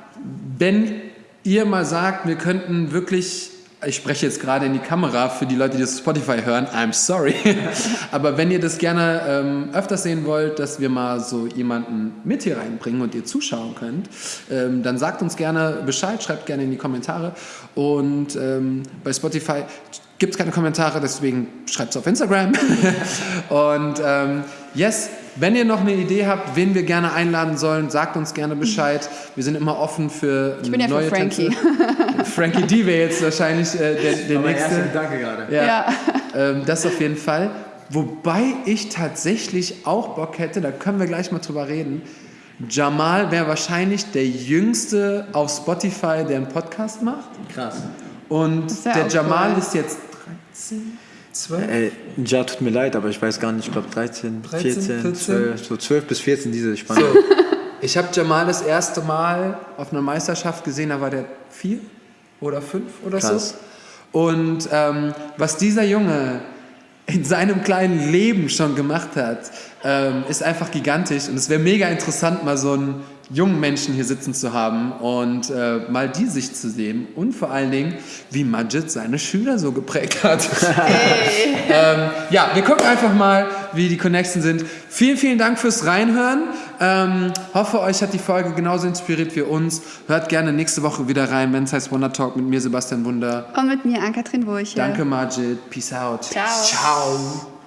wenn ihr mal sagt, wir könnten wirklich, ich spreche jetzt gerade in die Kamera für die Leute, die das Spotify hören, I'm sorry, *laughs* aber wenn ihr das gerne ähm, öfters sehen wollt, dass wir mal so jemanden mit hier reinbringen und ihr zuschauen könnt, ähm, dann sagt uns gerne Bescheid, schreibt gerne in die Kommentare. Und ähm, bei Spotify gibt es keine Kommentare, deswegen schreibt es auf Instagram. *laughs* Und ähm, yes, wenn ihr noch eine Idee habt, wen wir gerne einladen sollen, sagt uns gerne Bescheid. Wir sind immer offen für Ich bin ja für neue Frankie. Tänze. *laughs* Frankie D wäre jetzt wahrscheinlich äh, der, der nächste. Gedanke gerade. Ja, Ja. Ähm, das auf jeden Fall. Wobei ich tatsächlich auch Bock hätte, da können wir gleich mal drüber reden. Jamal wäre wahrscheinlich der jüngste auf Spotify, der einen Podcast macht. Krass. Und der Jamal cool. ist jetzt 13, 12. Ey, ja, tut mir leid, aber ich weiß gar nicht, ich glaube 13, 13, 14, 14. 12, so 12 bis 14 diese Spanne. So, *laughs* ich habe Jamal das erste Mal auf einer Meisterschaft gesehen, da war der vier oder fünf oder Krass. so. Und ähm, was dieser Junge in seinem kleinen Leben schon gemacht hat, ähm, ist einfach gigantisch. Und es wäre mega interessant, mal so einen jungen Menschen hier sitzen zu haben und äh, mal die Sicht zu sehen. Und vor allen Dingen, wie Majid seine Schüler so geprägt hat. *laughs* ähm, ja, wir gucken einfach mal, wie die Connections sind. Vielen, vielen Dank fürs Reinhören. Ähm, hoffe, euch hat die Folge genauso inspiriert wie uns. Hört gerne nächste Woche wieder rein, wenn es heißt Wonder Talk mit mir, Sebastian Wunder. Und mit mir, Ann-Kathrin Burche. Danke, Majid. Peace out. Ciao. Ciao.